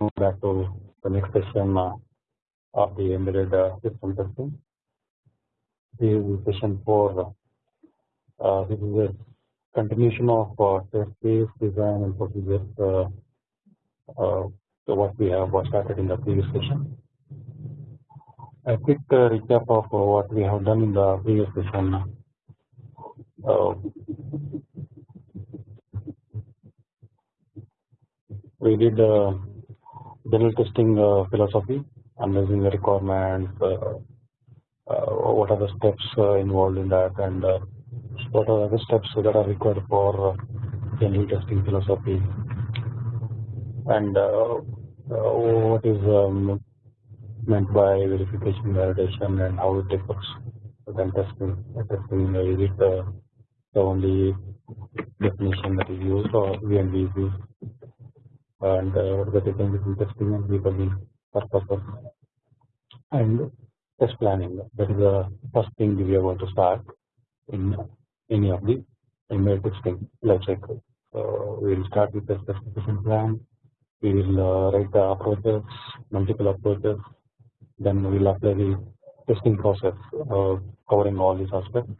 move back to the next session uh, of the embedded uh, system testing. This is session 4. Uh, this is a continuation of uh, test case design and procedures uh, uh, what we have started in the previous session. A quick uh, recap of uh, what we have done in the previous session. Uh, we did uh, general testing uh, philosophy, analyzing the requirements, uh, uh, what are the steps involved in that, and what are the steps that are required for general testing philosophy, and what is um, meant by verification, validation, and how it differs than testing. Testing is it the only definition that is used, or VNV is used, and uh, the difference between testing and debugging purposes, and test planning. That is the first thing we are going to start in any of the email testing life cycle. So we will start with the specification plan. We will uh, write the approaches, multiple approaches. Then we will apply the testing process uh, covering all these aspects.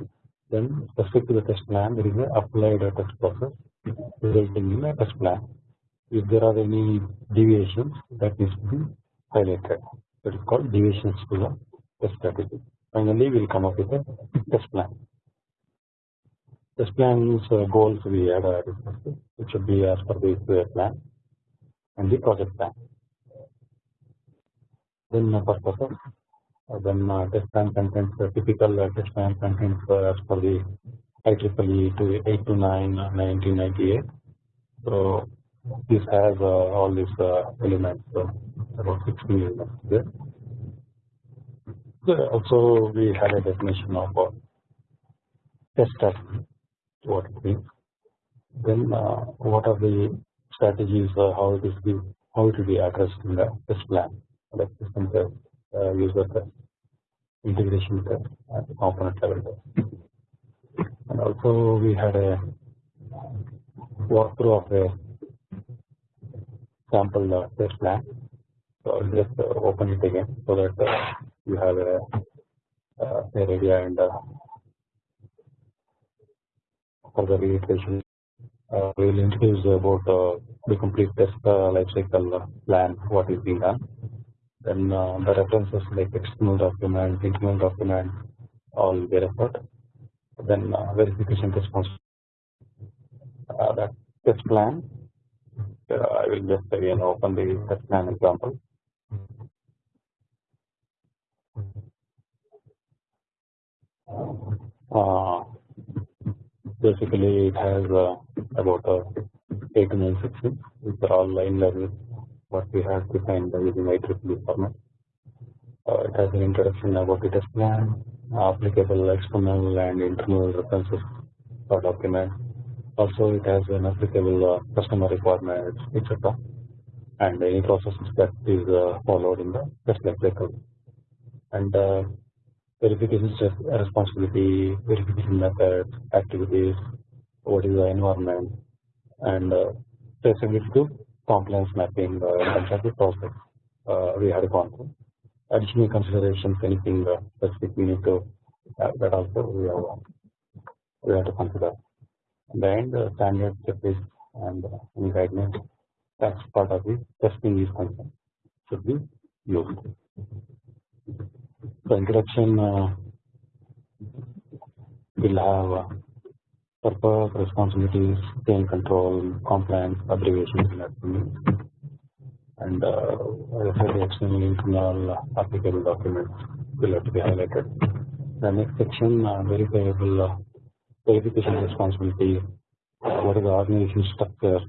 Then specific to the test plan, there is a applied test process resulting in a test plan. If there are any deviations, that needs to be highlighted. That is called deviations to the strategy. Finally, we will come up with a test plan. Test plan's uh, goals we had uh, discussed. It should be as per the plan and the project plan. Then purposes. Uh, then uh, test plan contains uh, typical uh, test plan contains uh, as per the IEEE to 829 uh, 1998. So this has uh, all these uh, elements, uh, about 16 elements there. So also we had a definition of uh, test strategy, what it means. Then uh, what are the strategies, uh, how it is be, how it will be addressed in the test plan, like system test, uh, user test, integration test, and component level test. And also we had a walkthrough of a sample uh, test plan. So I'll just uh, open it again so that uh, you have a, uh, idea and uh, for the reiteration. Uh, we will introduce about uh, the complete test uh, lifecycle plan, what is being done. Then uh, the references like external document, internal document, all be referred. Then uh, verification response. Uh, that test plan. Uh, I will just again open the test plan example. Uh, basically, it has uh, about uh, 8 to 9 sections, which are all in line with what we have defined by using IEEE format. Uh, it has an introduction about the test plan, applicable external and internal references for document. Also, it has an applicable uh, customer requirements, etc. And any processes that is uh, followed in the test life cycle. And uh, verification responsibility, verification methods, activities, what is the environment, and uh, traceability to compliance mapping uh, of process uh, we had gone through. Additional considerations, anything uh, specific we need to uh, that also we have we have to consider. And end the standard checklist and uh, any guidelines that's part of the testing is concerned should be used. The introduction uh, will have uh, purpose, responsibilities, chain control, compliance, abbreviations, and uh, the external, internal, uh, applicable documents will have to be highlighted. The next section, uh, verifiable uh, verification responsibility, what is the organization structure,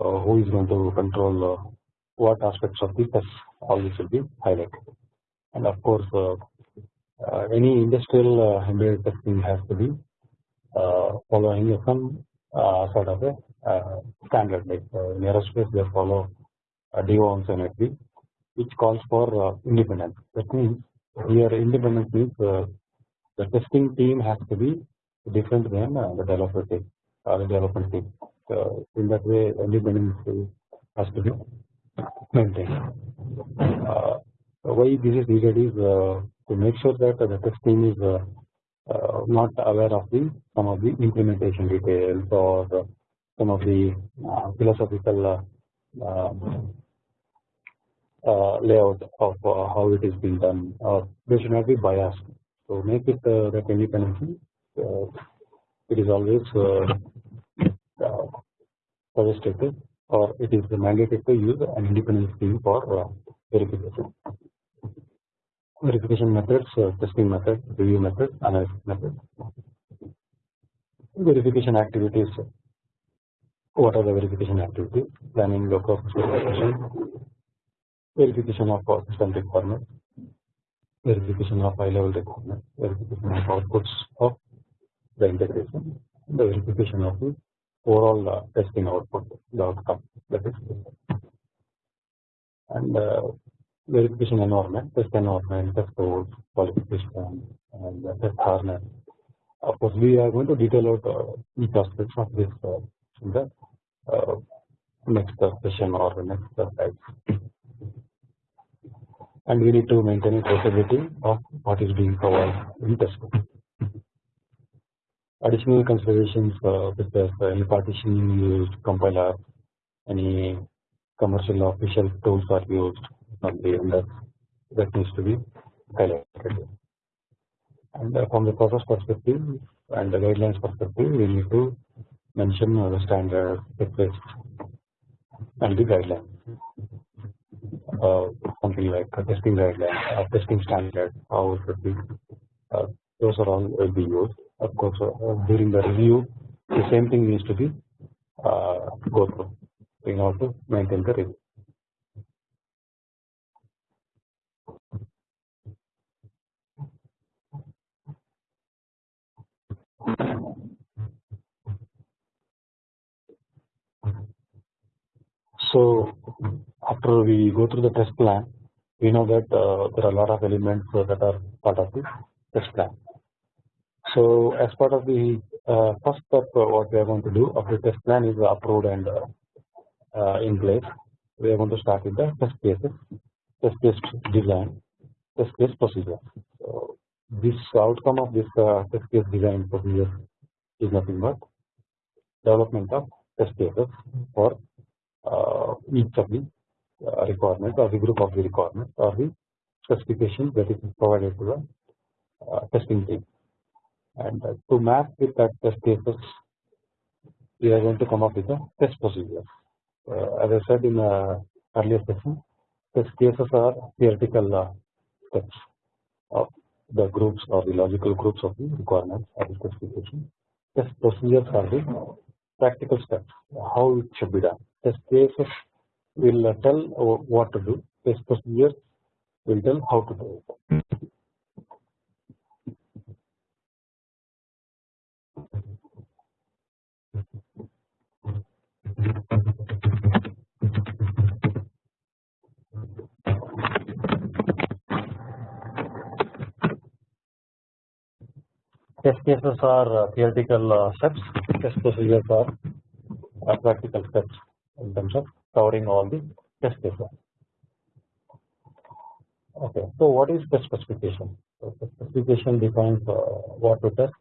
uh, who is going to control uh, what aspects of the test, all this will be highlighted. And of course, uh, any industrial embedded testing has to be following some sort of a standard like in aerospace they follow uh, DO NFV which calls for independence. That means here independence means the testing team has to be different than uh, the developer team or the development team. So in that way only independence has to be maintained. Uh, why this is needed is uh, to make sure that the test team is uh, uh, not aware of the some of the implementation details or some of the philosophical um, layout of how it is being done or they should not be biased. So make it that independency Uh, it is always uh, uh, suggested or it is mandated to use an independent team for verification verification methods, uh, testing method, review method, analysis method. Verification activities. What are the verification activities? Planning local verification, verification of system requirements, verification of high level requirements, verification of outputs of the integration, the verification of the overall uh, testing output, the outcome that is and uh, verification environment, test environment, test code, qualification, and test harness. Of course, we are going to detail out uh, each aspect of this uh, in the uh, next session or the next slide. And we need to maintain traceability of what is being covered in test code. Additional considerations such as any partitioning used, compiler, any commercial official tools are used, and that that needs to be highlighted. And uh, from the process perspective and the guidelines perspective, we need to mention the standard checklist and the guidelines. Uh, something like a testing guideline, testing standard, how it should be. Uh, those are all will be used. Of course, uh, during the review, the same thing needs to be uh, go through in order to maintain the review. So after we go through the test plan, we know that uh, there are a lot of elements that are part of the test plan. So as part of the uh, first step, uh, what we are going to do of the test plan is approved and uh, uh, in place. We are going to start with the test cases, test case design, test case procedure. So this outcome of this test case design procedure is nothing but development of test cases for uh, each of the uh, requirements or the group of the requirements or the specification that is provided to the uh, testing team. And uh, to map with that test cases, we are going to come up with a test procedure. Uh, as I said in the earlier session, test cases are theoretical uh, steps of the groups or the logical groups of the requirements or the specification. Test procedures are the practical steps, how it should be done. Test cases will tell what to do, test procedures will tell how to do it. Hmm. Test cases are theoretical uh, steps, test procedures are uh, practical steps in terms of covering all the test cases. Okay, so what is test specification? So specification defines uh, what to test.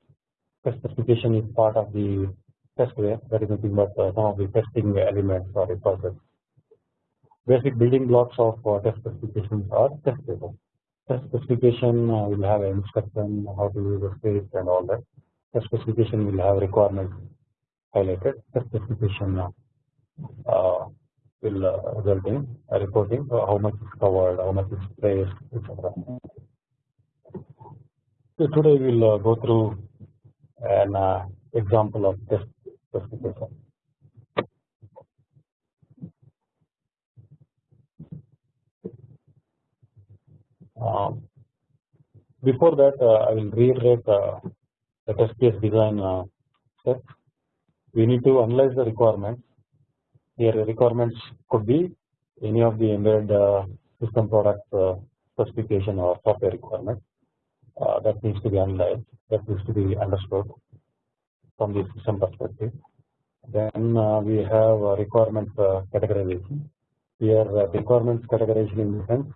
Test specification is part of the test that is nothing but uh, some of the testing elements or a process. Basic building blocks of uh, test specifications are test cases. Test specification uh, will have an instruction how to use the script and all that. Test specification will have requirements highlighted. Test specification uh, will uh, result in reporting how much is covered, how much is placed, etc. So today we will go through an example of test specification. Um, before that, uh, I will reiterate uh, the test case design uh, step. We need to analyze the requirements here requirements could be any of the embedded uh, system product uh, specification or software requirement uh, that needs to be analyzed that needs to be understood from the system perspective. Then we have requirement categorization here uh, requirements categorization in the sense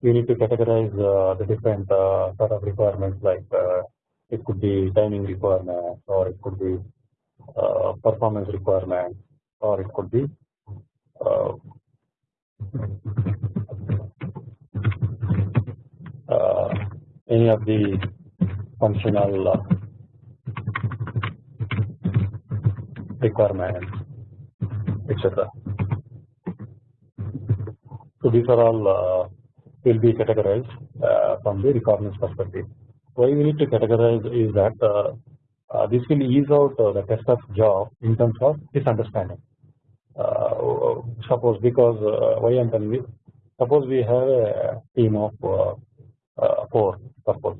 we need to categorize uh, the different uh, sort of requirements like uh, it could be timing requirements or it could be uh, performance requirements or it could be uh, uh, any of the functional uh, requirements etc. So these are all uh, will be categorized uh, from the requirements perspective. Why we need to categorize is that uh, uh, this will ease out the tester's job in terms of his understanding. suppose because why I am telling you, suppose we have a team of four. Suppose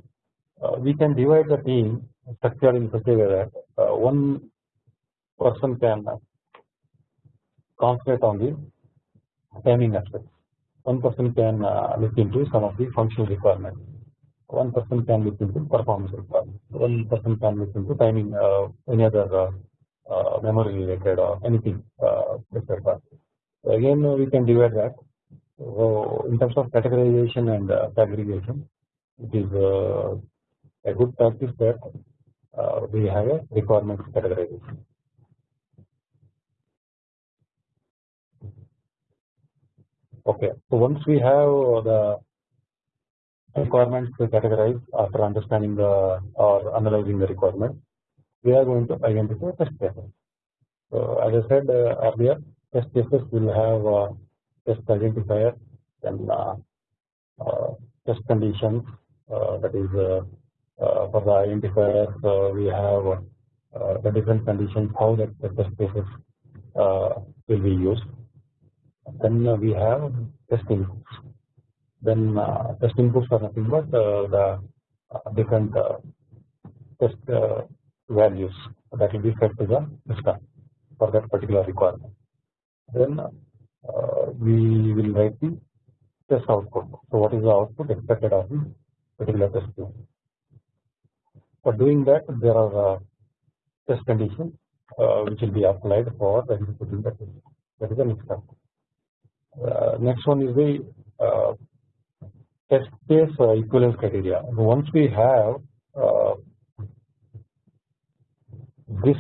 we can divide the team structure in such a way that one person can concentrate on the timing aspect one person can uh, look into some of the functional requirements. One person can look into performance requirements. One person can look into timing, uh, any other uh, uh memory related or anything, uh, etc. So again, we can divide that. So in terms of categorization and uh, aggregation, it is a good practice that we have a requirements categorization. Okay, so once we have the requirements categorized after understanding the or analyzing the requirement, we are going to identify test cases. So as I said uh, earlier, test cases will have uh, test identifier, then uh, uh test conditions. Uh, that is uh, uh, for the identifiers, we have uh, the different conditions how that the test cases will be used then we have test inputs. Then test inputs are nothing but the different test values that will be fed to the system for that particular requirement. Then we will write the test output. So what is the output expected of the particular test case? For doing that, there are test conditions which will be applied for executing the test. That is the next step. Uh, next one is the uh, test case uh, equivalence criteria. Once we have this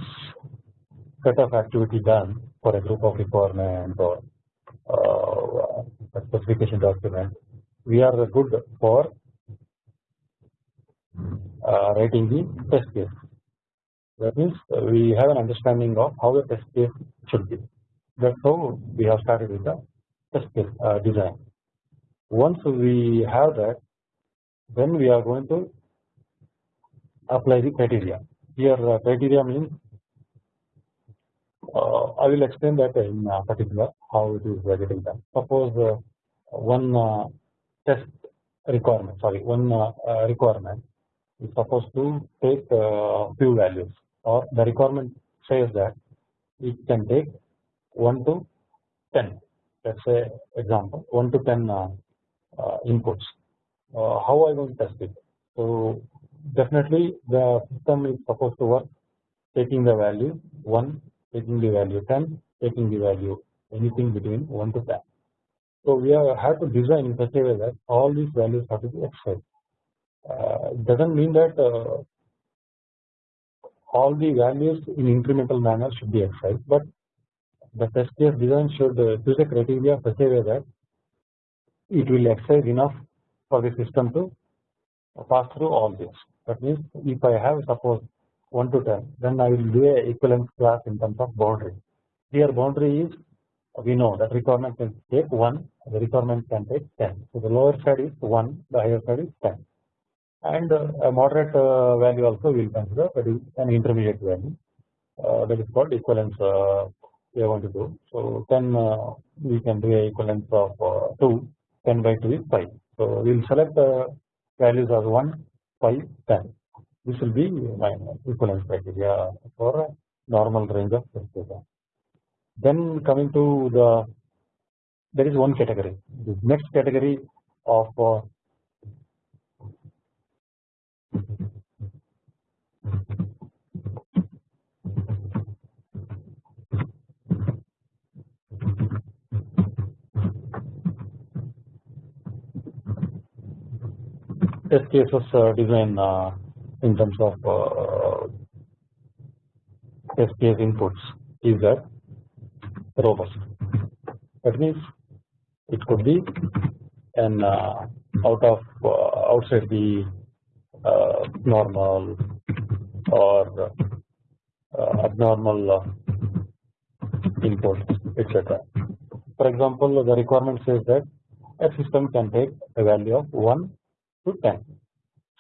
set of activity done for a group of requirement or specification document, we are good for uh, writing the test case. That means we have an understanding of how the test case should be. That's how we have started with the test case uh, design. Once we have that, then we are going to apply the criteria. Here uh, criteria means uh, I will explain that in particular how it is getting done. Suppose one test requirement, sorry, one requirement is supposed to take few values, or the requirement says that it can take 1 to 10 let us say example 1 to 10 uh, uh, inputs uh, how I going to test it. So definitely the system is supposed to work taking the value 1 taking the value 10 taking the value anything between 1 to 10. So we have to design in such a way that all these values have to be excised. Uh, it does not mean that uh, all the values in incremental manner should be excised, but the test case design should uh, a criteria such a way that it will excise enough for the system to pass through all this. That means if I have suppose 1 to 10 then I will do a equivalence class in terms of boundary. Here boundary is we know that requirement can take 1 the requirement can take 10. So the lower side is 1 the higher side is 10 and uh, a moderate uh, value also we will consider that is an intermediate value uh, that is called equivalence uh, we are going to do. So 10 uh, we can do a equivalence of uh, 2 10 by 2 is 5. So we will select the values as 1 5 10 this will be my equivalence criteria for normal range of test data. Then coming to the there is one category. The next category of uh, test cases uh, design uh, in terms of uh, test case inputs is that robust. That means it could be an uh, out of uh, outside the uh, normal or abnormal input etc. For example, the requirement says that a system can take a value of 1 to 10.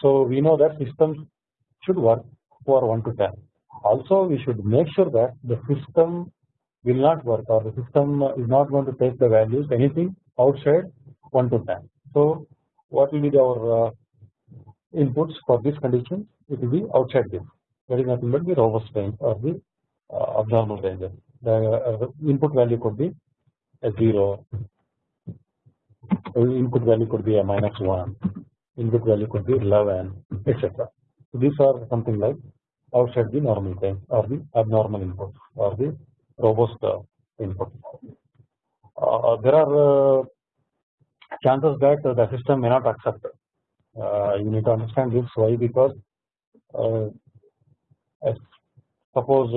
So we know that systems should work for 1 to 10. Also, we should make sure that the system will not work or the system is not going to take the values anything outside 1 to 10. So, what will be our uh, inputs for this condition? It will be outside this. That is nothing but the robust range or the uh, abnormal range. The uh, input value could be a 0, input value could be a minus 1, input value could be 11, etc. So, these are something like outside the normal range or the abnormal input or the robust uh, input. Uh, there are uh, chances that the system may not accept. you need to understand this why because suppose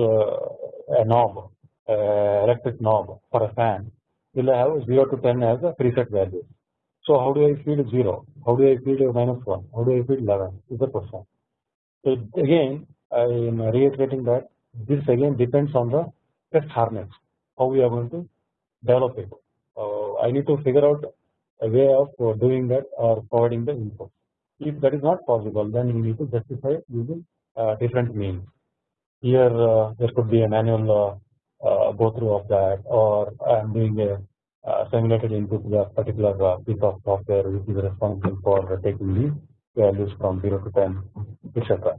a knob, electric knob for a fan will have 0 to 10 as a preset value. So how do I feed 0? How do I feed a minus 1? How do I feed 11? Is the question. So again, I am reiterating that this again depends on the test harness. How we are going to develop it. Uh, I need to figure out a way of uh, doing that or providing the input. If that is not possible, then you need to justify using uh, different means. Here uh, there could be a manual uh, uh, go through of that, or I am doing a simulated input to a particular piece of software which is responsible for taking the values from 0 to 10, etc.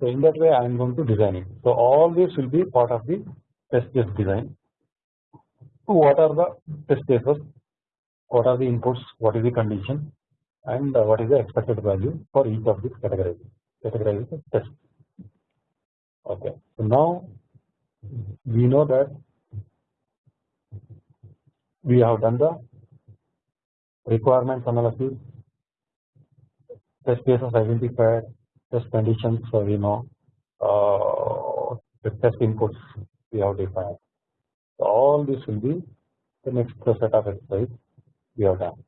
So in that way, I am going to design it. So all this will be part of the test case design. So What are the test cases? What are the inputs? What is the condition? And uh, what is the expected value for each of these categories? Categorized test. Okay. So now we know that we have done the requirements analysis, test cases identified, test conditions so we know uh, the test inputs we have defined. So all this will be the next set of exercise we have done.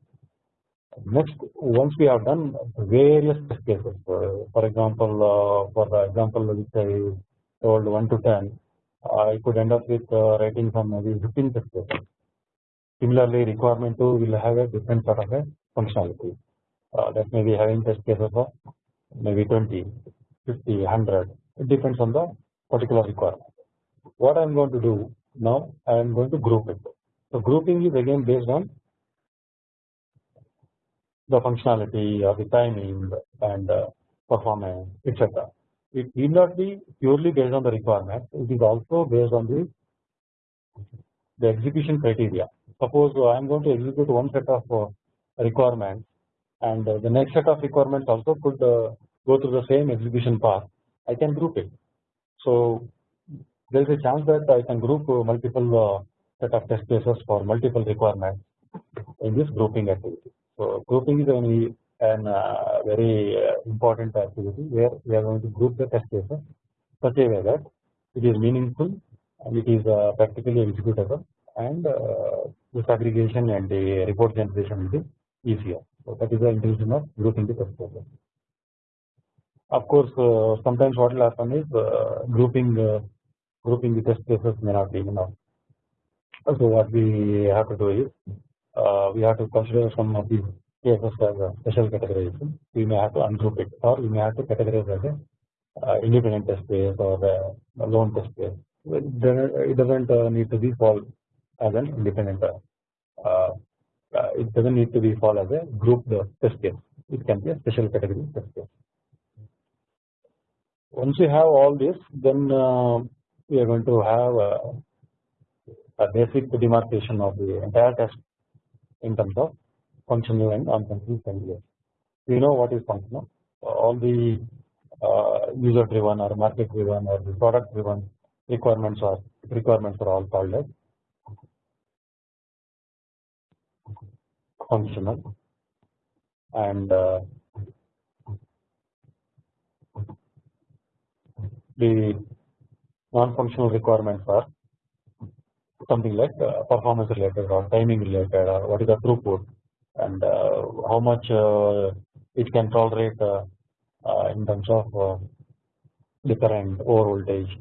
Next, once we have done various test cases, uh, for example, uh, for the example which I told 1 to 10, I could end up with uh, writing some maybe 15 test cases. Similarly, requirement 2 will have a different sort of a functionality. That may be having test cases of maybe 20, 50, 100. It depends on the particular requirement. What I am going to do now, I am going to group it. So grouping is again based on the functionality or the timing and uh, performance, etc. It need not be purely based on the requirement. It is also based on the the execution criteria. Suppose I am going to execute one set of uh, requirements and uh, the next set of requirements also could go through the same execution path I can group it. So there is a chance that I can group uh, multiple set of test cases for multiple requirements in this grouping activity. So grouping is only an uh, very uh, important activity where we are going to group the test cases such a way that it is meaningful and it is uh, practically executable and this aggregation and the report generation will be easier. So that is the intention of grouping the test cases. Of course, uh, sometimes what will happen is uh, grouping uh, grouping the test cases may not be enough. So what we have to do is uh, we have to consider some of these cases as a special categorization. We may have to ungroup it, or we may have to categorize as a uh, independent test case or a lone test case. It doesn't uh, need to be fall as an independent. it doesn't need to be fall as a grouped test case. It can be a special category test case. Once we have all this, then uh, we are going to have a, a basic demarcation of the entire test in terms of functional and unfunctional failures. We know what is functional, all the uh, user driven or market driven or the product driven requirements are requirements are all called as functional and uh, the non-functional requirements are something like uh, performance related or timing related or what is the throughput and uh, how much uh, it can tolerate in terms of the current over voltage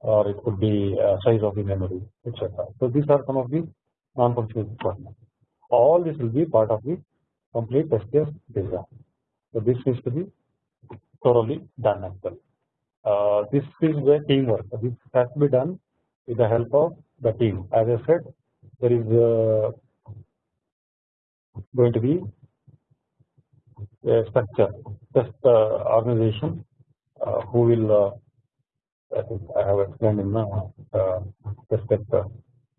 or it could be size of the memory etc. So these are some of the non-functional requirements. All this will be part of the complete case design. So this needs to be thoroughly done as. Uh, this is the teamwork. This has to be done with the help of the team. As I said, there is uh, going to be a structure, just uh, organization who will. I think I have explained in the uh, test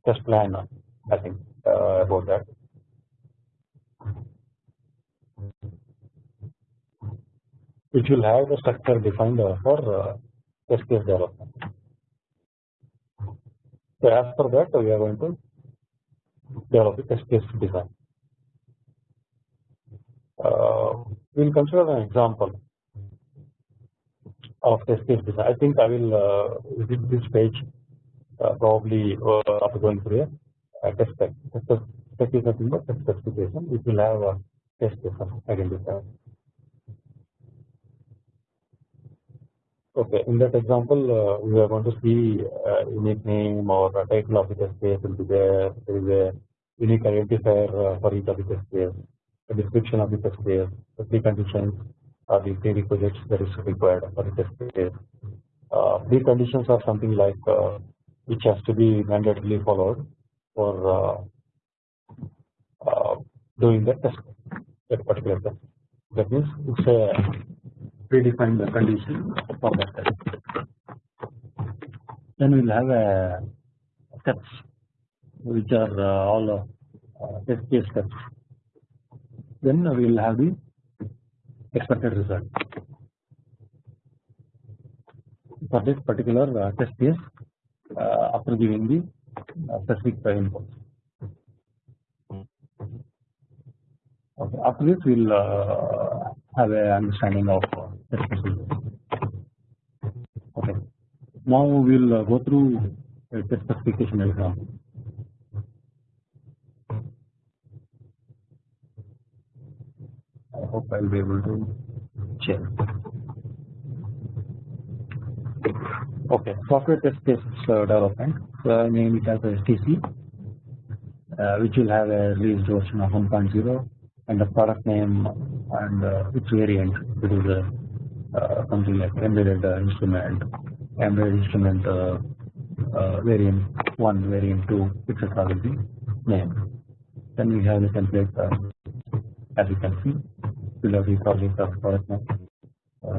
test plan. I think about that. Which will have the structure defined for uh, test case development. So as per that we are going to develop the test case design. Uh, we will consider an example of test case design. I think I will uh, visit this page uh, probably uh, after going through a, test spec. Test spec is nothing but test specification which will have a test case identified. Okay, in that example, uh, we are going to see uh, unique name or a title of the test case will be there. There is a unique identifier uh, for each of the test case, a description of the test case, the preconditions or the prerequisites that is required for the test case. Uh, preconditions are something like uh, which has to be mandatorily followed for uh, uh, doing the test, that particular test. That means it's a predefine the condition for that test. Then we will have a steps which are uh, all uh, test case steps. Then we will have the expected result for this particular uh, test case uh, after giving the uh, specific inputs. Okay. After this, we'll uh, have a understanding of uh, Okay. Now we'll uh, go through a test specification example. I hope I'll be able to check. Okay, software test case uh, development. So I name it as STC, uh, which will have a released version of 1.0 and the product name and uh, its variant. It is a uh, something like embedded uh, instrument, embedded instrument uh, variant 1, variant 2, etc. will be named. Then we have the template as you can see, we'll have the project of product name,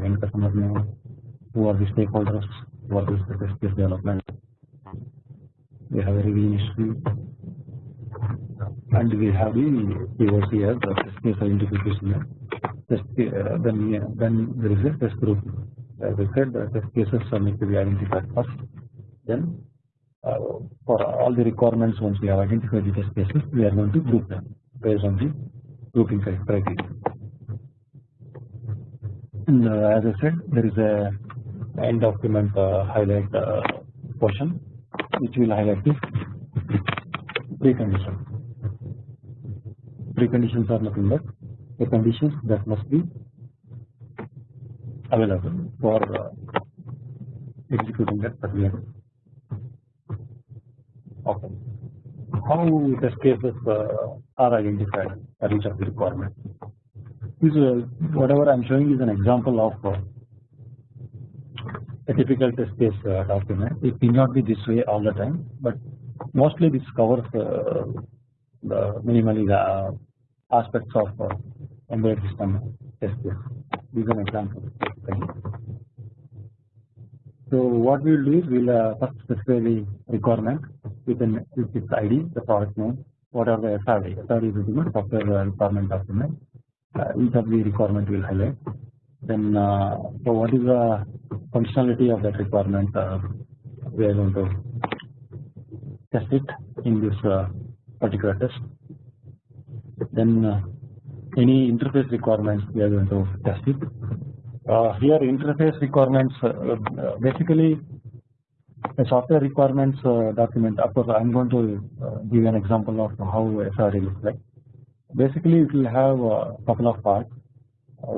end customer name, who are the stakeholders, what is the test development. We have a review history, and we have the POC as the case identification test uh, then uh, then there is a test group. As I said, the test cases are need to be identified first. Then uh, for all the requirements, once we have identified the test cases, we are going to group them based on the grouping criteria. And uh, as I said, there is a end document uh, highlight uh, portion which will highlight the preconditions. Preconditions are nothing but the conditions that must be available for uh, executing that particular. Okay. How test cases uh, are identified for each of the requirements? This uh, whatever I am showing is an example of uh, a typical test case uh, document. It may not be this way all the time, but mostly this covers uh, the minimally the aspects of embedded system test case. These are. So what we will do is we will uh, first specify the requirement within with its ID, the product name, what are the SRD. SRD is the software requirement document. Uh, each of the requirement will highlight. Then uh, so what is the functionality of that requirement? Uh, we are going to test it in this uh, particular test. Then uh, any interface requirements we are going to test it. Uh, here interface requirements uh, basically a software requirements uh, document. Of course I am going to uh, give an example of how SRD looks like. Basically it will have a couple of parts.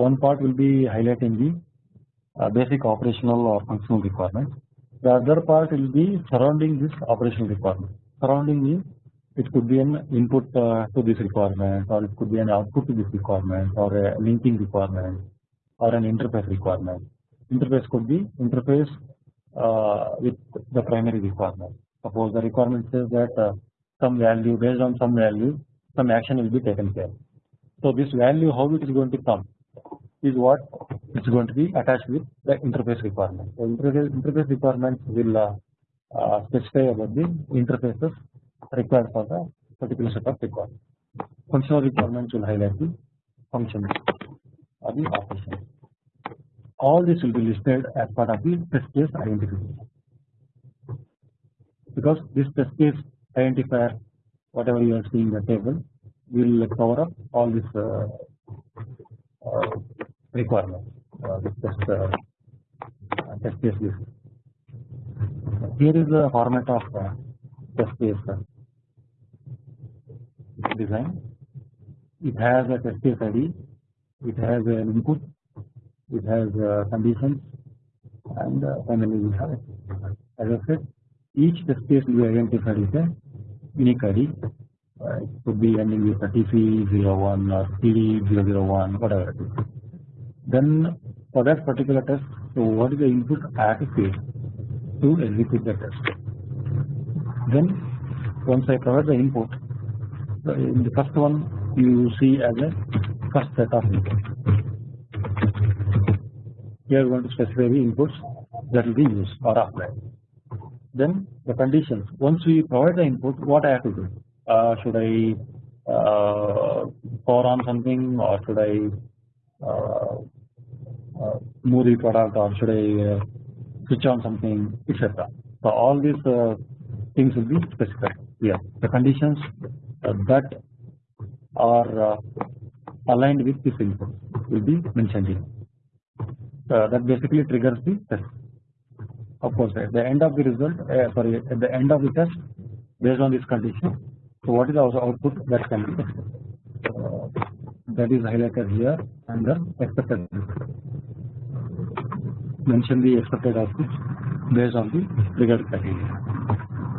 One part will be highlighting the basic operational or functional requirements. The other part will be surrounding this operational requirement. Surrounding means it could be an input uh, to this requirement or it could be an output to this requirement or a linking requirement or an interface requirement. Interface could be interface uh, with the primary requirement. Suppose the requirement says that uh, some value based on some value some action will be taken care. So this value how it is going to come is what is going to be attached with the interface requirement. So interface, interface requirements will uh, uh, specify about the interfaces required for the particular set of requirements. Functional requirements will highlight the functions or the operations. All this will be listed as part of the test case identification because this test case identifier whatever you are seeing in the table will cover up all this uh, uh, requirements uh, this test uh, test case list. Here is the format of uh, test case design. It has a test case ID, it has an input, it has uh, conditions, and uh, finally we have it. As I said, each test case will be identified with a unique ID. Uh, it could be ending with a TC01 or TD001, whatever it is. Then for that particular test, so what is the input I have to feed to execute the test. Then once I provide the input, in the first one you see as a first set of inputs. Here we want to specify the inputs that will be used or applied. Then the conditions. Once we provide the input, what I have to do? Uh, should I uh, power on something or should I uh, uh move the product or should I uh, switch on something etc. So all these uh, things will be specified here. The conditions that are uh, aligned with this input will be mentioned here. Uh, that basically triggers the test. Of course, at the end of the result, uh, sorry, at the end of the test, based on this condition, so what is our output that can be tested? that is highlighted here under expected mention the expected output based on the triggered criteria.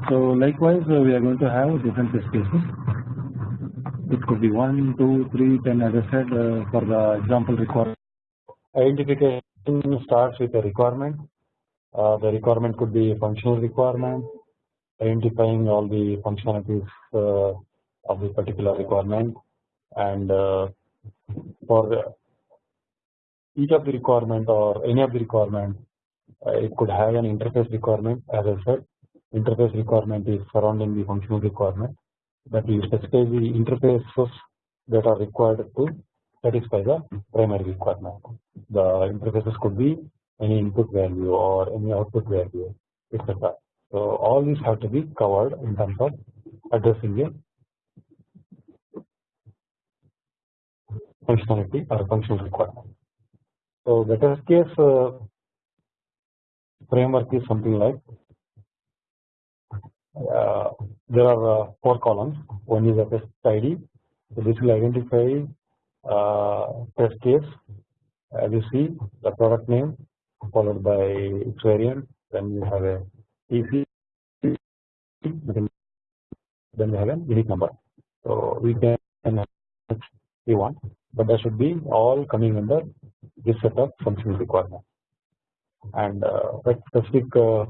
So likewise uh, we are going to have different test cases. It could be 1, 2, 3, 10 as I said uh, for the example requirement. Identification starts with a requirement. Uh, the requirement could be a functional requirement, identifying all the functionalities uh, of the particular requirement and for each of the requirement or any of the requirement it could have an interface requirement as I said interface requirement is surrounding the functional requirement that we specify the interfaces that are required to satisfy the primary requirement. The interfaces could be any input value or any output value etc. So all these have to be covered in terms of addressing a functionality or functional requirement. So the case uh, framework is something like there are uh, four columns. One is a test ID. So this will identify uh, test case. As you see, the product name followed by its variant. Then we have a TC. Then we have a unique number. So we can we want, but that should be all coming under this set of functional requirements. And uh, specific uh,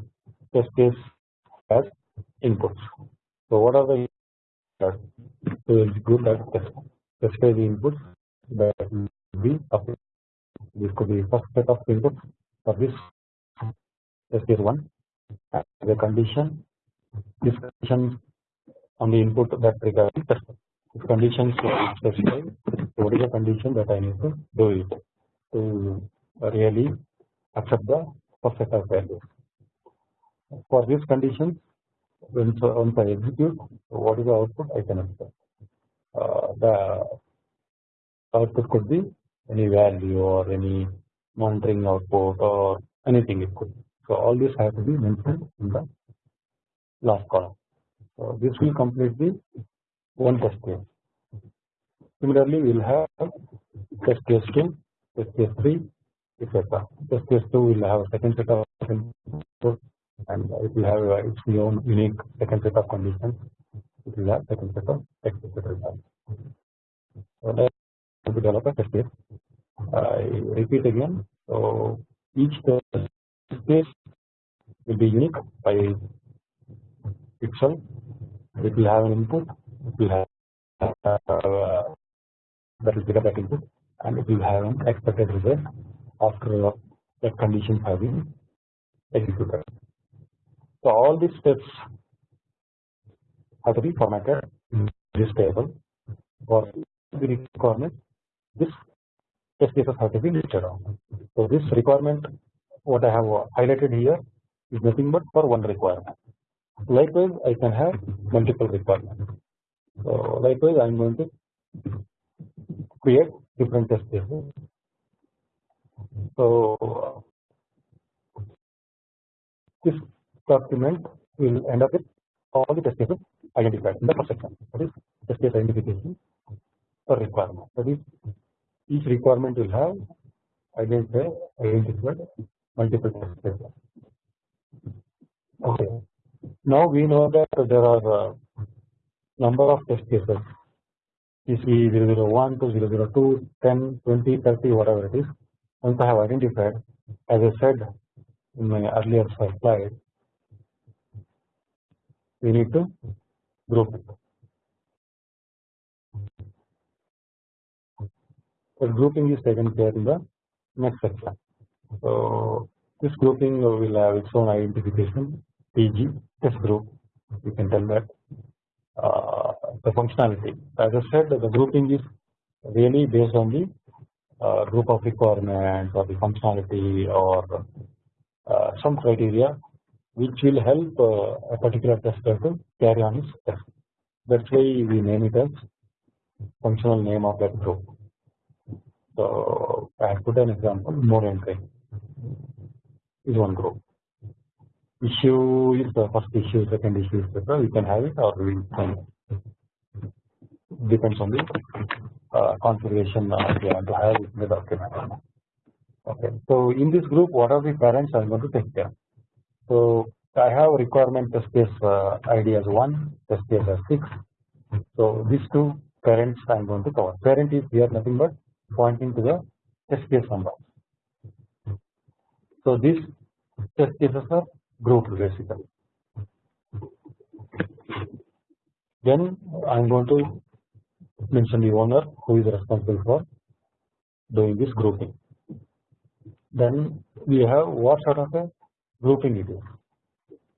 test case has inputs. So what are the inputs? So execute that specify the inputs that be applied. This could be first set of inputs for this case one uh, the condition this condition on the input that test. If conditions specify so what is the condition that I need to do it to really accept the first set of values. For these conditions once, once I execute what is the output I can expect. Uh, the output could be any value or any monitoring output or anything it could. So all this has to be mentioned in the last column. So this will complete the one test case. Similarly, we will have test case 2, test case 3, etc. Test case 2 will have a second set of and it will have its own unique second set of conditions. It will have second set of expected results. So let us develop a test case. I repeat again. So each test case will be unique by itself. It will have an input. It will have uh, that is data back input, and it will have an expected result after the conditions have been executed. So all these steps have to be formatted in this table for the requirement. This test cases have to be listed on. So this requirement, what I have highlighted here, is nothing but for one requirement. Likewise, I can have multiple requirements. So likewise, I am going to create different test cases. So this document will end up with all the test cases identified in the first section. That is test case identification per requirement. That is each requirement will have identified identified multiple test cases. Okay. Now we know that there are a number of test cases PC 001 to 002, 10, 20, 30, whatever it is. Once I have identified, as I said in my earlier slide, we need to group it. So grouping is taken care in the next section. So this grouping will have its own identification PG test group. You can tell that uh, the functionality. As I said, the grouping is really based on the uh, group of requirements or the functionality or uh, some criteria which will help uh, a particular tester to carry on his test. That's why we name it as functional name of that group. So I put an example, more entry is one group. Issue is the first issue, second issue, etc. We can have it or we can depends on the uh, configuration uh, we want to have in the document. Okay, so in this group, what are the parents I am going to take care? So I have requirement test case uh, ID as one, test case as six. So these two parents I am going to cover. Parent is here nothing but pointing to the test case number. So these test cases are grouped basically. Then I am going to mention the owner who is responsible for doing this grouping. Then we have what sort of a grouping it is.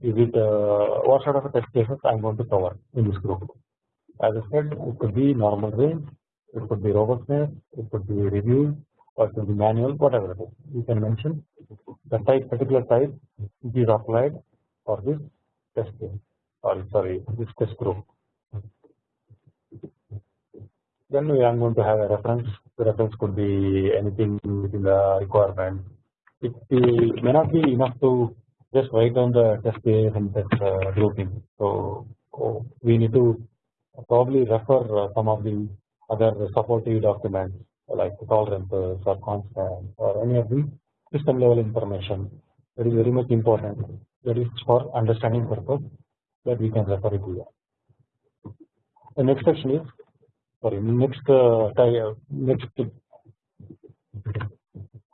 Is it uh, what sort of a test cases I am going to cover in this group? As I said, it could be normal range, it could be robustness, it could be review, or it could be manual, whatever it is. You can mention the type, particular type which is applied for this test case, or sorry, this test group. Then we are going to have a reference. The reference could be anything within the requirement. It, may not be enough to just write down the test case and test uh, grouping. So oh, we need to probably refer uh, some of the other supportive documents like tolerances or constants or any of the system level information that is very much important. That is for understanding purpose that we can refer it here. The next section is sorry next uh, uh, next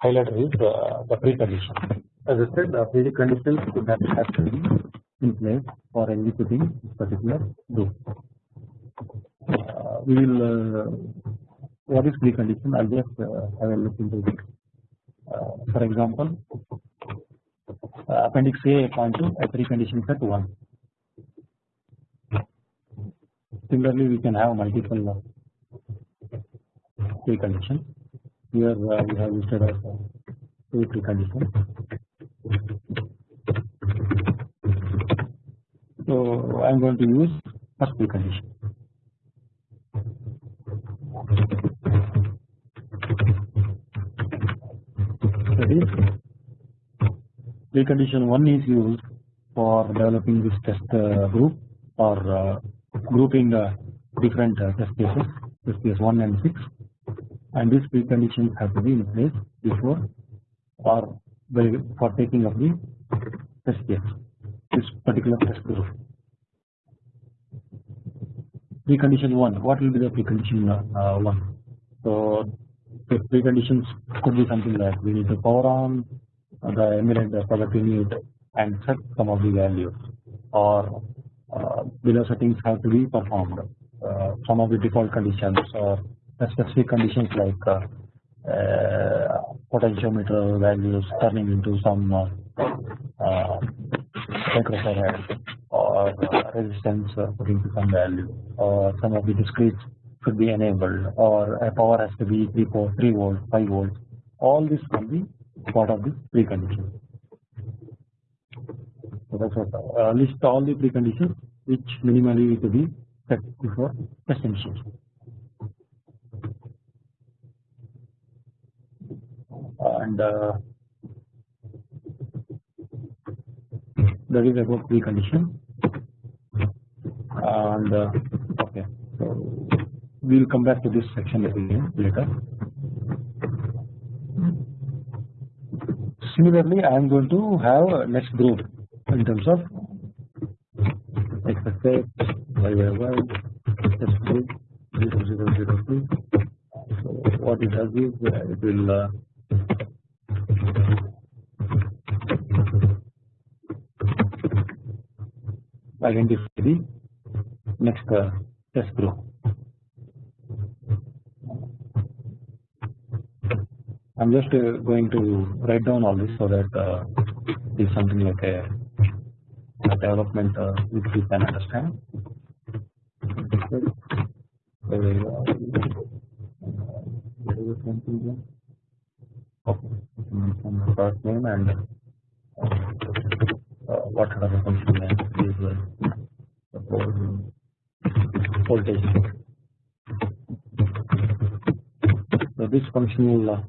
highlighter is uh, the precondition. As I said, the preconditions that have be in place for executing this particular group. Uh, we will uh, what is precondition? I'll just uh, have a look into it. Uh, for example, uh, appendix A point to a precondition set one. Similarly, we can have multiple preconditions. Here uh, we have listed as two preconditions. So I am going to use first precondition. that is precondition 1 is used for developing this test uh, group or uh, grouping uh, different test cases test case 1 and 6 and these preconditions have to be in place before or for taking of the test case this particular test group. Precondition 1 what will be the precondition uh, 1 so the preconditions could be something like we need to power on the emulate the product unit and set some of the values or uh, below settings have to be performed uh, some of the default conditions or specific conditions like uh, uh, potentiometer values turning into some uh, microfarad or resistance putting to some value or some of the discrete should be enabled or a power has to be 3, 4, 3 volts 5 volts all this can be part of the precondition. So that's what uh, list all the preconditions which minimally to be set before test initiation. And uh, that is about precondition. And uh, okay, so we will come back to this section again later. Similarly, I am going to have a next group in terms of x x x, y y y, test group, 0 0 0 2. So what it does is uh, it will uh, identify the next uh, test group. I'm just uh, going to write down all this so that uh, it's something like a, a development uh, which we can understand. Okay, the and uh, what are the function name is uh, voltage. So this function will uh,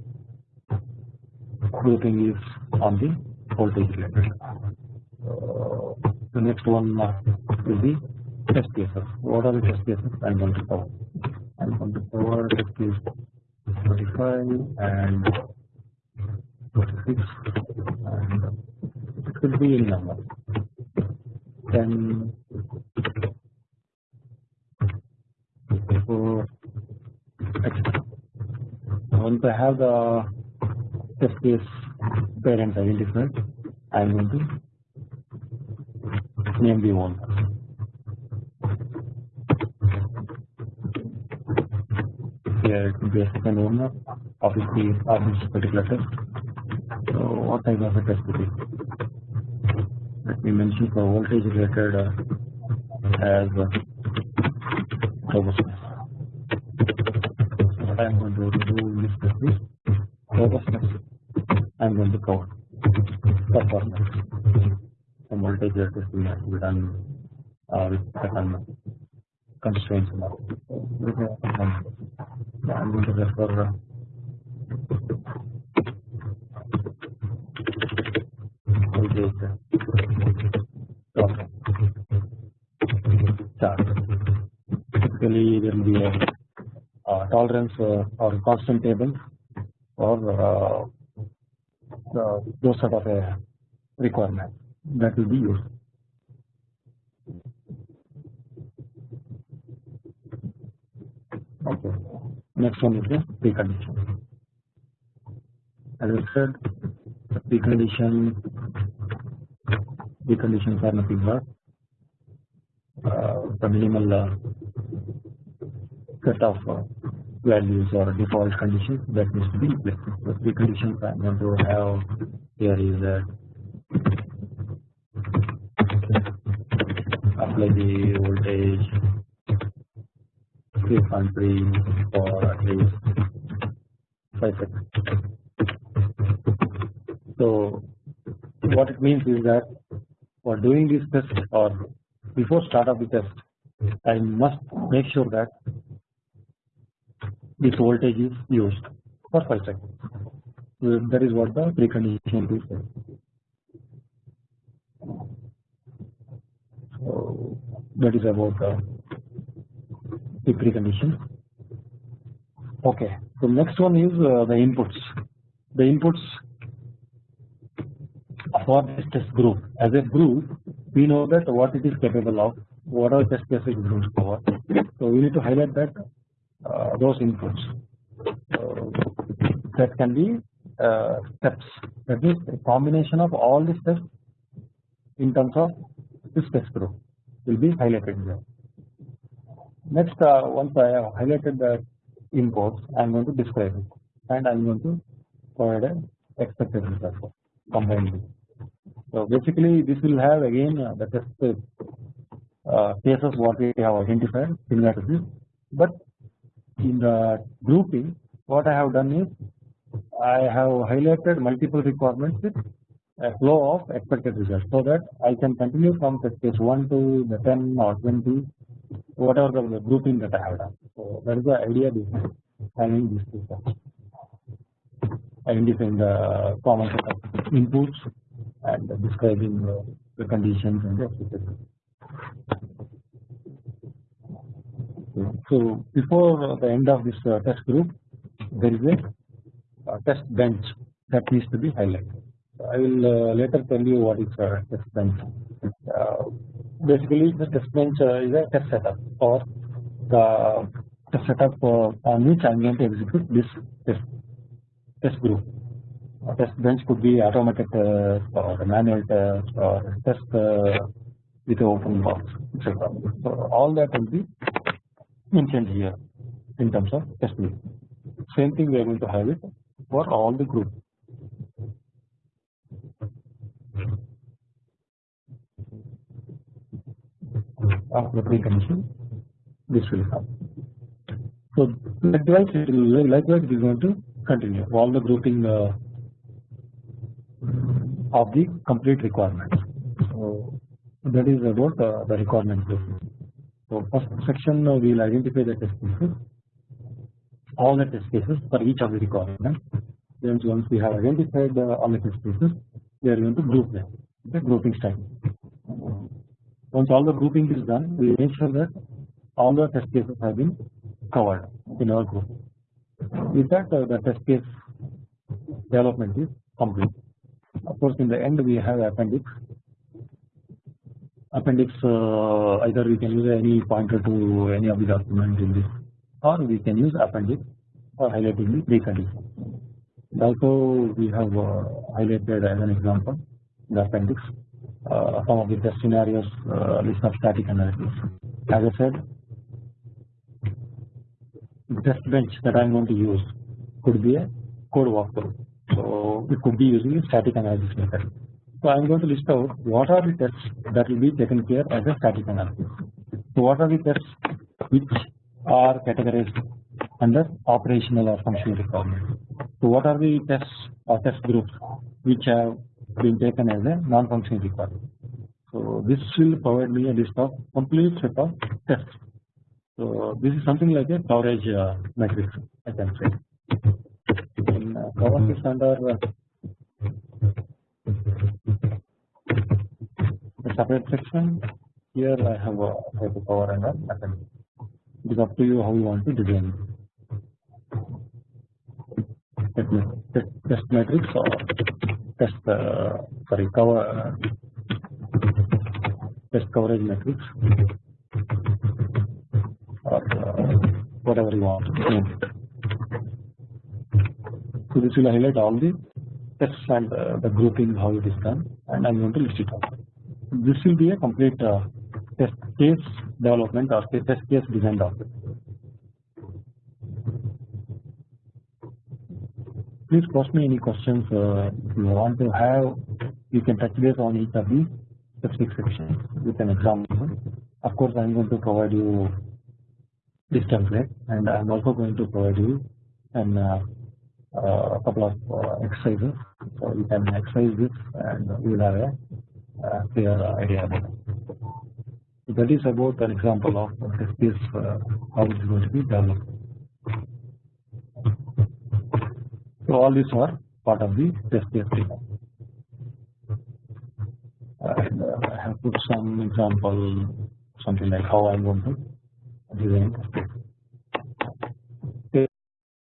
grouping is on the voltage related. Uh, the next one uh, will be test cases. What are the test cases? I am going to cover. I am going to cover test case 45 and 46 and it could be in number. 10 4 etc. Once I have the test case parent identified. I am going to name the one here it will be a second owner of this particular test. So what type of a test it is let me mention for voltage related uh, as uh, robustness so what I am going to do in this is robustness I am going to cover. Performance. Some voltage has to be done uh, with certain constraints. I am going to refer uh, voltage chart. Typically, there will be a uh, tolerance uh, or constant table or those sort of a requirement that will be used. Okay. Next one is the precondition. As I said, the precondition preconditions are nothing but uh, the minimal uh, set of uh, values or default conditions that needs to be in place. The preconditions I am going to have here is that apply the voltage 3.3 for at least 5 seconds. So what it means is that for doing this test or before start of the test I must make sure that this voltage is used for 5 seconds that is what the precondition is. So that is about uh, the precondition. Okay. So next one is uh, the inputs. The inputs for this test group. As a group, we know that what it is capable of, what are test cases will cover. So we need to highlight that those inputs. that can be uh, steps. That is a combination of all the steps in terms of this test group will be highlighted here. Next, uh, once I have highlighted the inputs, I am going to describe it and I am going to provide an expected result combined. So basically, this will have again uh, the test uh, cases what we have identified similar to this, but in the grouping, what I have done is I have highlighted multiple requirements with a flow of expected results so that I can continue from test case 1 to the 10 or 20 whatever the grouping that I have done. So that is the idea behind having these two steps identifying the common set of inputs and describing the conditions and the so before the end of this uh, test group there is a uh, test bench that needs to be highlighted. I will uh, later tell you what is a test bench. basically the test bench is a test setup or the test setup on which I am going to execute this test test group. A test bench could be automated or manual test or test with open box etc. So all that will be mentioned here in terms of test group. Same thing we are going to have it for all the group. After precondition, this will come. So likewise, it will, likewise it is going to continue all the grouping uh, of the complete requirements. So that is about uh, the requirement. So first section uh, we will identify the test cases, all the test cases for each of the requirements. Then once we have identified uh, all the test cases, we are going to group them. The grouping style. Once all the grouping is done, we make sure that all the test cases have been covered in our group. With that, uh, the test case development is complete. Of course, in the end, we have appendix appendix uh, either we can use any pointer to any of the documents in this or we can use appendix for highlighting the precondition. Also we have uh, highlighted as an example the appendix uh, some of the test scenarios list of static analysis. As I said the test bench that I am going to use could be a code walkthrough. So it could be using a static analysis method. So I am going to list out what are the tests that will be taken care as a static analysis. So what are the tests which are categorized under operational or functional requirements. So what are the tests or test groups which have been taken as a non-functional requirement. So this will provide me a list of complete set of tests. So this is something like a coverage uh, matrix I can say. In uh, uh, separate section. Here I have a cover and an appendix. It is up to you how you want to design test, test, test matrix or test uh, sorry cover test coverage matrix or uh, whatever you want. So this will highlight all the tests and uh, the grouping how it is done and I am going to list it out. This will be a complete uh, test case development or test case design document. Please post me any questions uh, if you want to have. You can touch base on each of these specific sections with an example. Of course, I am going to provide you this template, and I am also going to provide you an uh, uh, couple of uh, exercises. So you can exercise this, and you will have a clear idea it. So that is about an example of this case uh, how it is going to be developed. So all these are part of the test case design. And uh, I have put some example, something like how I'm going to design.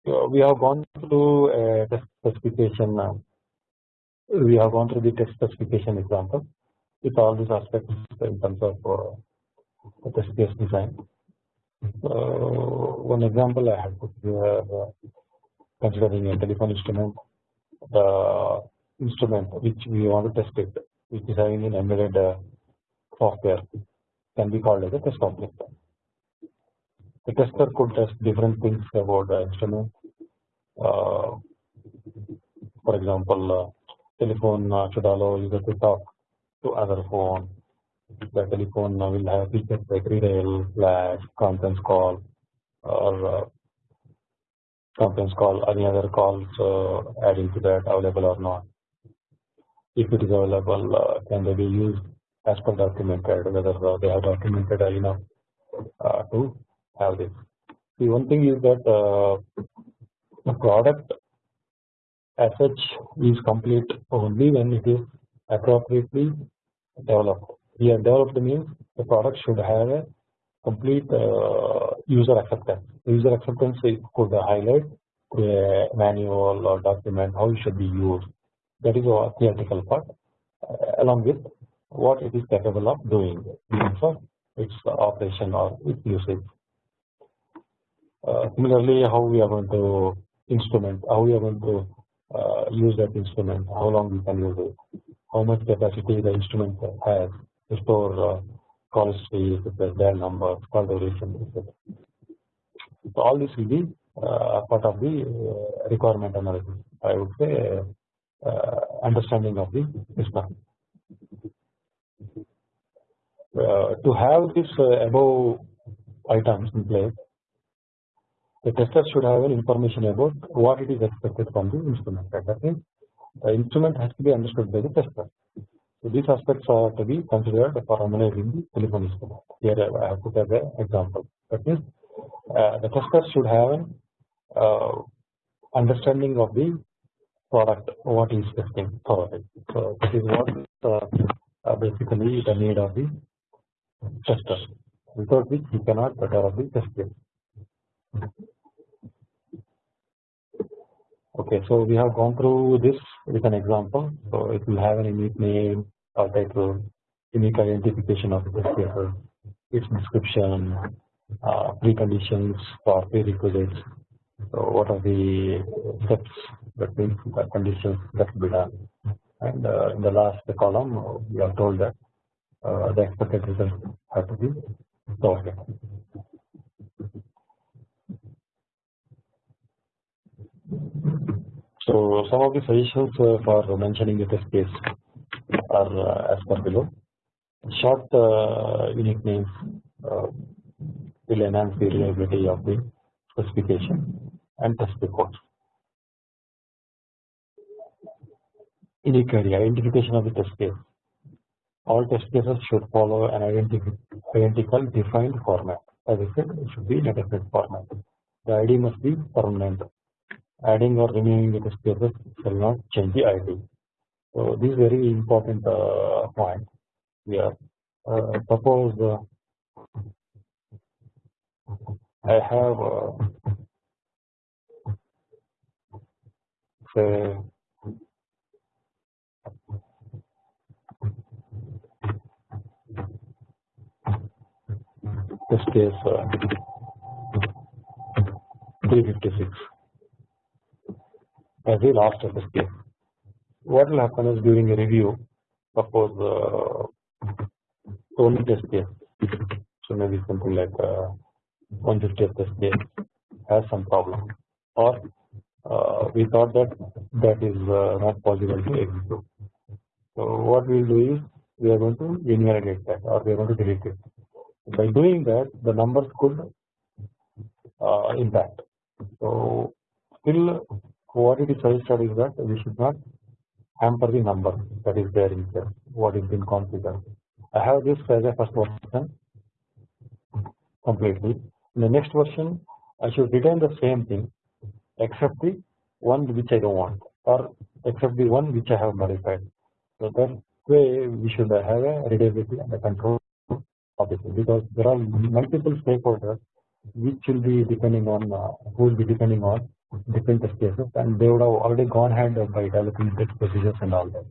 So we have gone through test specification. Uh, we have gone through the test specification example with all these aspects in terms of uh, test case design. one example I have put here uh, considering a telephone instrument, the instrument which we want to test it, which is having an embedded uh, software, can be called as a test object. The tester could test different things about the instrument. Uh, for example, uh, telephone uh, should allow user to talk to other phone. The telephone will have features like redial, flash, conference call, or uh, conference call, any other calls uh, adding to that available or not. If it is available, uh, can they be used as per documented, whether uh, they have documented enough uh, to have this. The one thing is that uh, the product as such is complete only when it is appropriately developed. Here developed means the product should have a complete uh, user acceptance. User acceptance could highlight a manual or document how it should be used. That is a theoretical part, uh, along with what it is capable of doing for its operation or its usage. Uh, similarly, how we are going to instrument, how we are going to uh, use that instrument, how long we can use it, how much capacity the instrument has to store uh, call history, their number, call duration, etc. So all this will be uh, part of the uh, requirement analysis. I would say uh, understanding of the system. to have this above items in place, the tester should have an information about what it is expected from the instrument. The instrument has to be understood by the tester. So these aspects are to be considered for analyzing the telephone instrument. Here I have put as an example. That means uh, the tester should have an uh, understanding of the product, what is testing for it. So this is what uh, basically the need of the tester, without which he cannot develop the test case. Okay, so we have gone through this with an example. So it will have an unique name or title, unique identification of the test its description, uh, preconditions for prerequisites. So what are the steps that means the conditions that will be done? And uh, in the last column, we are told that uh, the expected results have to be solved. So some of the suggestions uh, for mentioning the test case are uh, as per below. Short uh, unique names will enhance the reliability of the specification and test reports. Unique area identification of the test case. All test cases should follow an identical defined format. As I said, it should be in a different format. The ID must be permanent adding or removing the cases shall not change the ID. So this is very important uh, point here. Uh, suppose uh, I have uh, say test case uh, 356 as a last test case. What will happen is during a review, suppose uh, only test case, so maybe something like uh, 150th test case has some problem, or uh, we thought that that is uh, not possible to execute. So what we will do is we are going to invalidate that or we are going to delete it. By doing that, the numbers could uh, impact. So still what it is suggested is that we should not hamper the number that is there in here what is been configured. I have this as a first version completely. In the next version, I should retain the same thing except the one which I don't want. or except the one which I have modified. So that way we should have a readability and a control of it because there are multiple stakeholders which will be depending on uh, who will be depending on different test cases and they would have already gone ahead by developing test procedures and all that.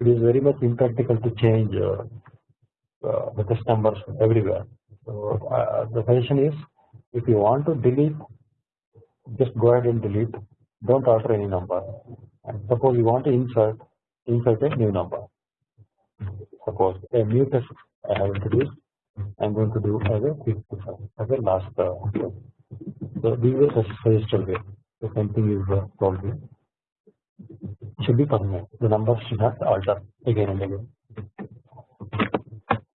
It is very much impractical to change uh, uh, the test numbers everywhere. So uh, the suggestion is if you want to delete just go ahead and delete. Don't alter any number. And suppose you want to insert insert a new number. Suppose a new test I have introduced I am going to do as a as a last uh, so this is a suggested way the same thing is uh, probably should be permanent the number should not alter again and again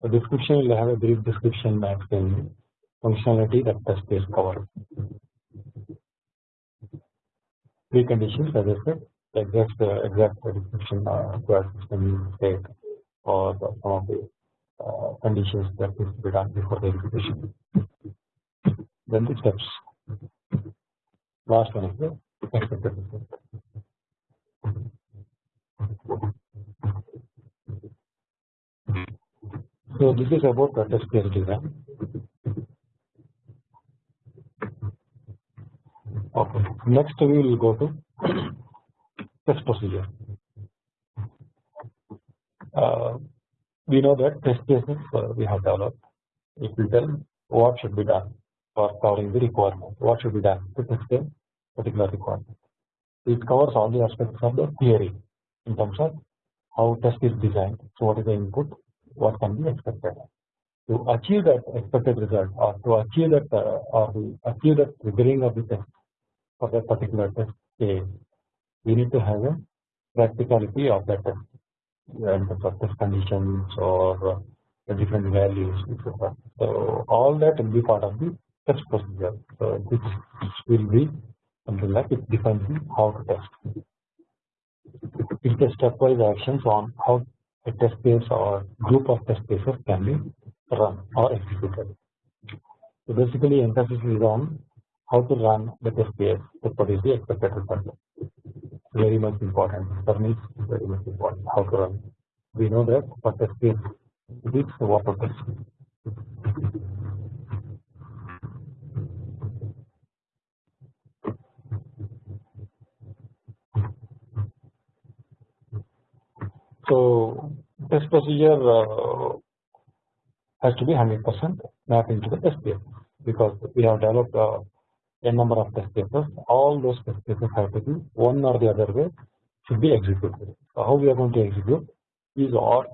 the description will have a brief description explaining functionality that test case covers preconditions as I said the exact uh, exact description uh, required system state or some of the uh, conditions that needs to be done before the execution. Then the steps. Last one. So this is about the test case design. Okay. Next we will go to test procedure. Uh, we know that test cases uh, we have developed. It will tell what should be done for covering the requirement. What should be done to test particular requirement. It covers all the aspects of the theory in terms of how test is designed. So what is the input? What can be expected? To achieve that expected result or to achieve that uh, or to achieve that triggering of the test for that particular test case, we need to have a practicality of that test and the test conditions or uh, the different values etc. So all that will be part of the test procedure. So this will be something like it defines how to test. It is a stepwise actions on how a test case or group of test cases can be run or executed. So basically emphasis is on how to run the test case to produce the expected result. Very much important. For me, very much important how to run. We know that for test case, it is water test. So test procedure uh, has to be 100% mapped into the test case because we have developed uh, n number of test cases. All those test cases have to be one or the other way should be executed. So how we are going to execute is or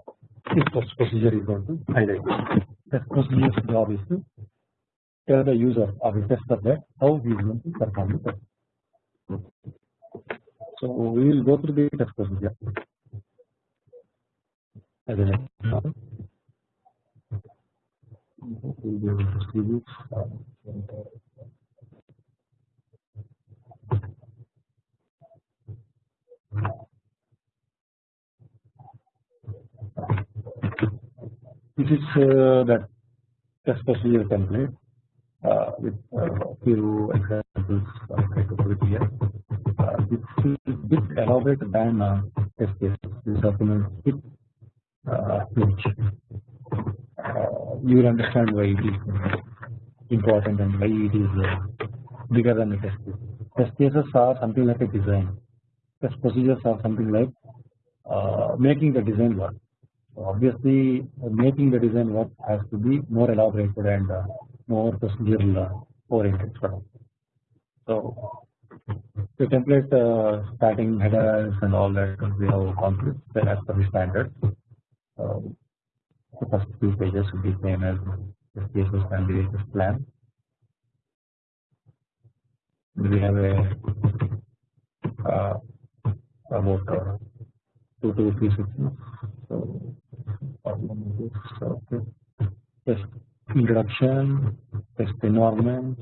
this test procedure is going to highlight. Test procedure's job is to tell the user or the tester that how he is going to perform the test. So we will go through the test procedure as an this. Is uh, that test procedure template uh, with uh, few examples I try here. Uh, this is a bit elaborate than uh, test cases. This document is uh, you will understand why it is important and why it is uh, bigger than the test. Test cases are something like a design. Test procedures are something like uh, making the design work. So obviously, making the design work has to be more elaborated and more procedural oriented. So the template uh, starting headers and all that we have conflicts as per the standard. Um, the first few pages will be same as the cases and the plan. We have a uh, about uh, two to three sections. So, okay. test introduction, test environment,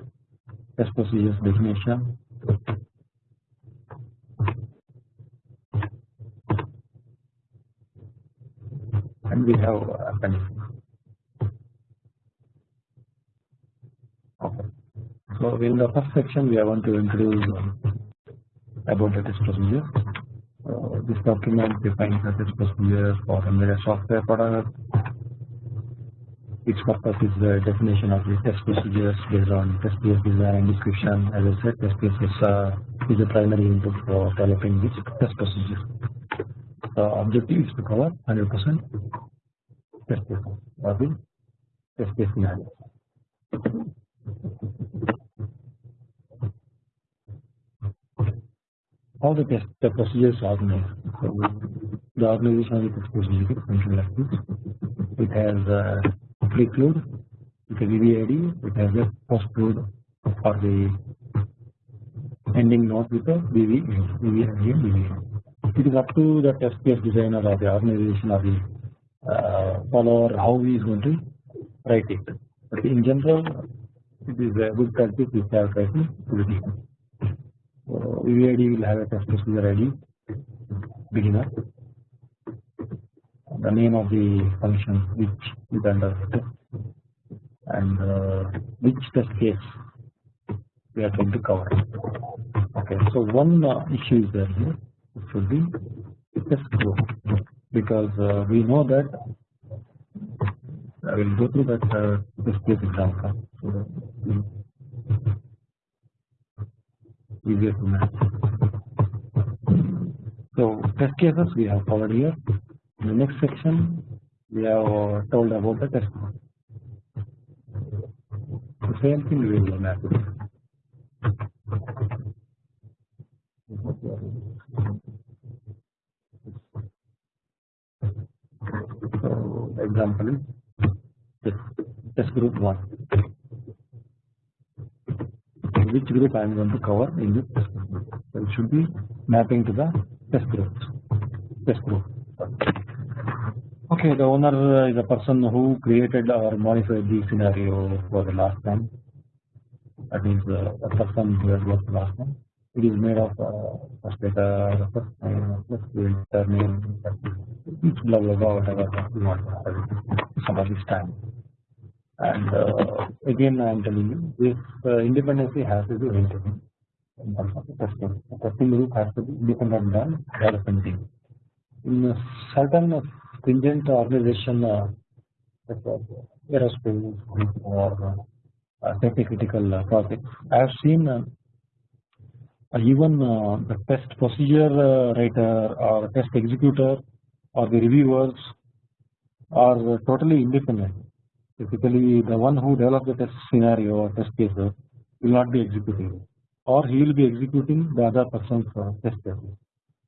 test procedures definition. And we have uh, appendix. Okay. So in the first section we are going to introduce um, about the test procedure Uh, this document defines the test procedures for embedded software product. Its purpose is the definition of the test procedures based on test case design and description. As I said, test is, uh, is the primary input for developing this test procedure. The objective is to cover 100% test cases or the test case scenario. how the test the procedure is organized. So the organization of the procedure is something like this. It has a preclude, it has VVID, it has a postclude for the ending node with a VVID, VVID and VVID. It is up to the test case designer or the organization or the uh, follower how he is going to write it. But in general, it is a good practice to have writing to the VVID will have a test procedure ID beginner. The name of the function which is under test and uh, which test case we are going to cover. Okay so one uh, issue is there here it should be test group because uh, we know that I will go through that uh, test case example so easier to match. So test cases we have covered here. In the next section we have uh, told about the test code. The same thing we will map it. So example is test group 1 which group I am going to cover in this test group. So it should be mapping to the test group. Test group. Okay, the owner is a person who created or modified the scenario for the last time. That means uh, the person who has worked last time. It is made of uh, first data, first name, first name, blah blah blah whatever want some of this time and uh, again I am telling you this uh, independency has to be maintained in terms of the testing. The testing group has to be independent than development. In certain stringent organization, uh, aerospace or uh, safety critical uh, projects, I have seen uh, even uh, the test procedure uh, writer or test executor or the reviewers are totally independent Typically, the one who develops the test scenario or test cases will not be executing, or he will be executing the other person's uh, test cases.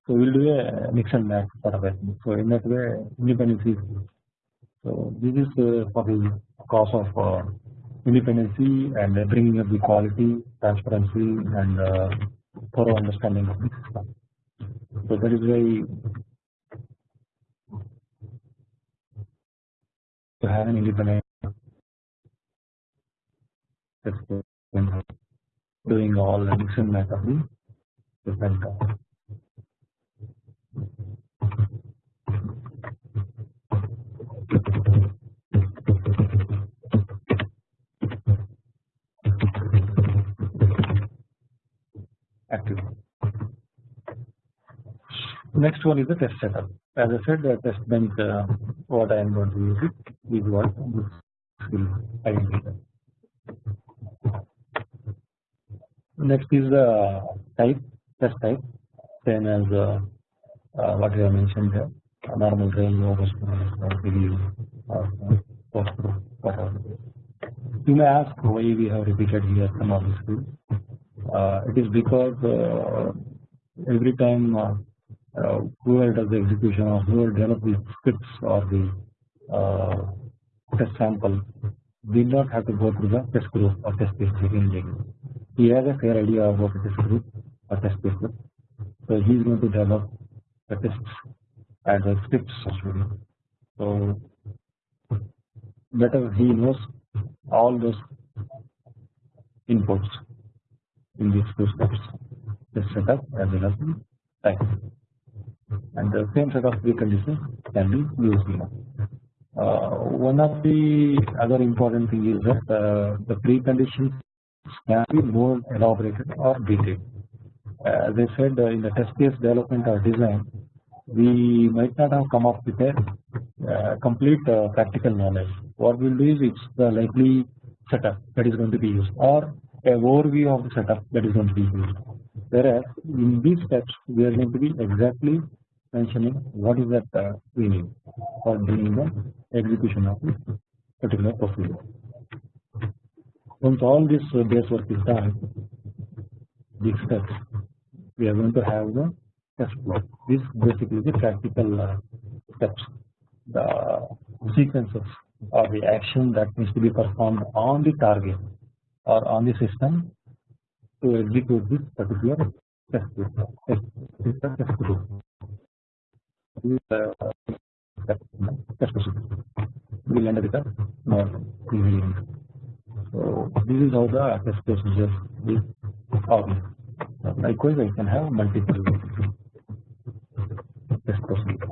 So we will do a mix and match sort of thing. So in that way, independence is good. So this is uh, for the cause of uh, independency and bringing up the quality, transparency, and thorough understanding of the system. So that is why to have an independent doing all the addition method different active. Next one is the test setup. As I said, the test bench, uh, what I am going to use it is what this will identify. Next is the type test type same as uh, uh, what we have mentioned here normal trail no or whatever. You may ask why we have repeated here some of these things. Uh, it is because uh, every time uh, uh, whoever does the execution or whoever develops the scripts or the Uh, test sample did not have to go through the test group or test case checking he has a fair idea about the test group or test cases. So he is going to develop the tests and the scripts actually. So better he knows all those inputs in these two steps test setup as well as the and the same set of preconditions can be used here. Uh, one of the other important thing is that uh, the preconditions can be more elaborated or detailed. as I said in the test case development or design we might not have come up with a uh, complete uh, practical knowledge. What we will do is it's the likely setup that is going to be used or a overview of the setup that is going to be used. Whereas in these steps we are going to be exactly mentioning what is that uh, need for doing the execution of this particular procedure. Once all this uh, base work is done, these steps we are going to have the test flow. This basically the practical uh, steps, the sequences or the action that needs to be performed on the target or on the system to execute this particular test test, test, test, test procedure. We will end with a normal So this is how the test procedure is organized. Likewise, I can have multiple test procedures.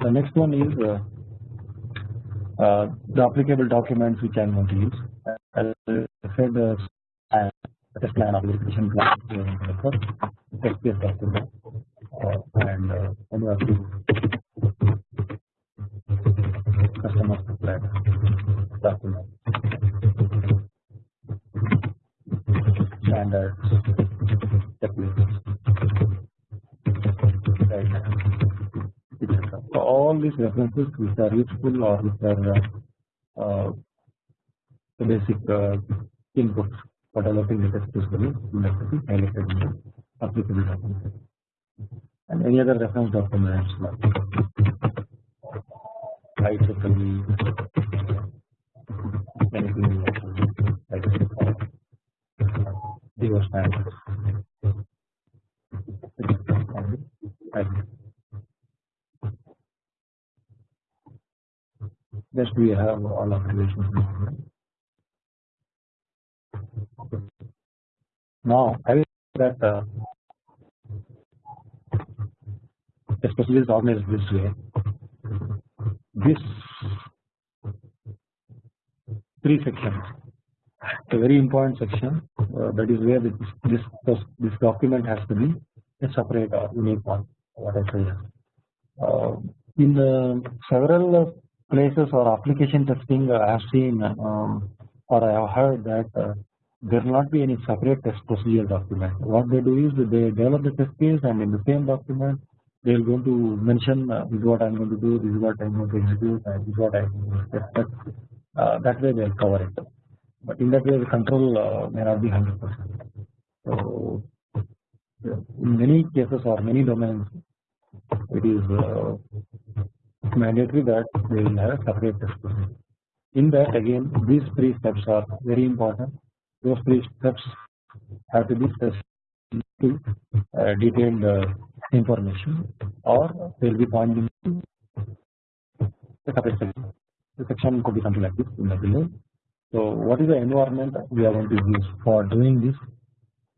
The next one is uh, uh, the applicable documents which I am going to use. As I said, uh, test plan of verification plan test case document uh, and uh, when you have to customer document right so all these references which are useful or which are uh, uh, the basic uh, inputs developing the usually will have to the and any other reference documents like anything like. Just we have all observations. Now, having that uh, especially is organized this way, this three sections a very important section uh, that is where this, this this document has to be a separate or unique one what I say. Uh, in uh, several places or application testing I have seen um, or I have heard that uh, there will not be any separate test procedure document what they do is they develop the test case and in the same document they are going to mention uh, this is what I am going to do, this is what I am going to execute, and this is what I am going to expect. Uh, that way they will cover it. But in that way, the control uh, may not be 100%. So, in many cases or many domains, it is uh, mandatory that they will have a separate test procedure. In that, again, these three steps are very important. Those three steps have to be to uh, detailed uh, information or they will be pointing to the section. The section could be something like this in the below. So, what is the environment we are going to use for doing this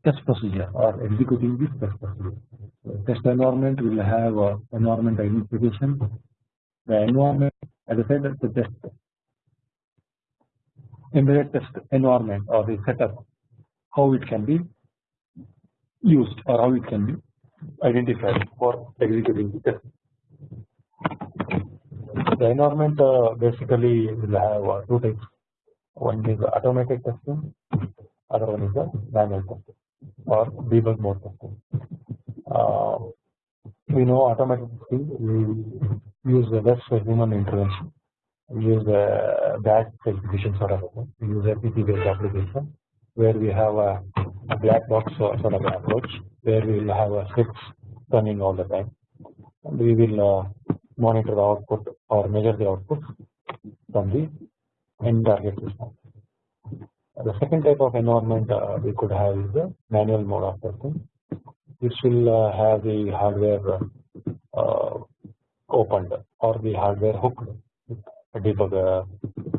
test procedure or executing this test procedure? So, test environment will have uh, environment identification. The environment, as I said, the test embedded test environment or the setup, how it can be used or how it can be identified for executing the test. The environment uh, basically will have uh, two types. One is automated testing, other one is the manual testing or debug mode testing. Uh, we know automated testing we use the less human intervention. Use a batch execution sort of use PC based application where we have a, black box sort of approach where we will have a scripts running all the time and we will uh, monitor the output or measure the output from the end target system. The second type of environment uh, we could have is the manual mode of testing. This will uh, have the hardware uh, opened or the hardware hooked, debugger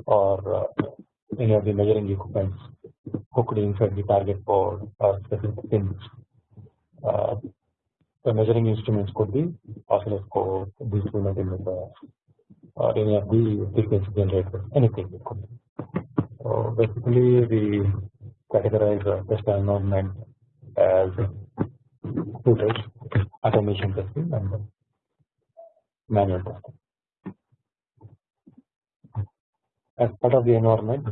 or any of the measuring equipments hooked inside the target board or specific pins. Uh, the measuring instruments could be oscilloscope, digital multimeter, or any of the frequency generators, anything it could be. So basically, we categorize the test environment as two types: automation testing and manual testing. As part of the environment,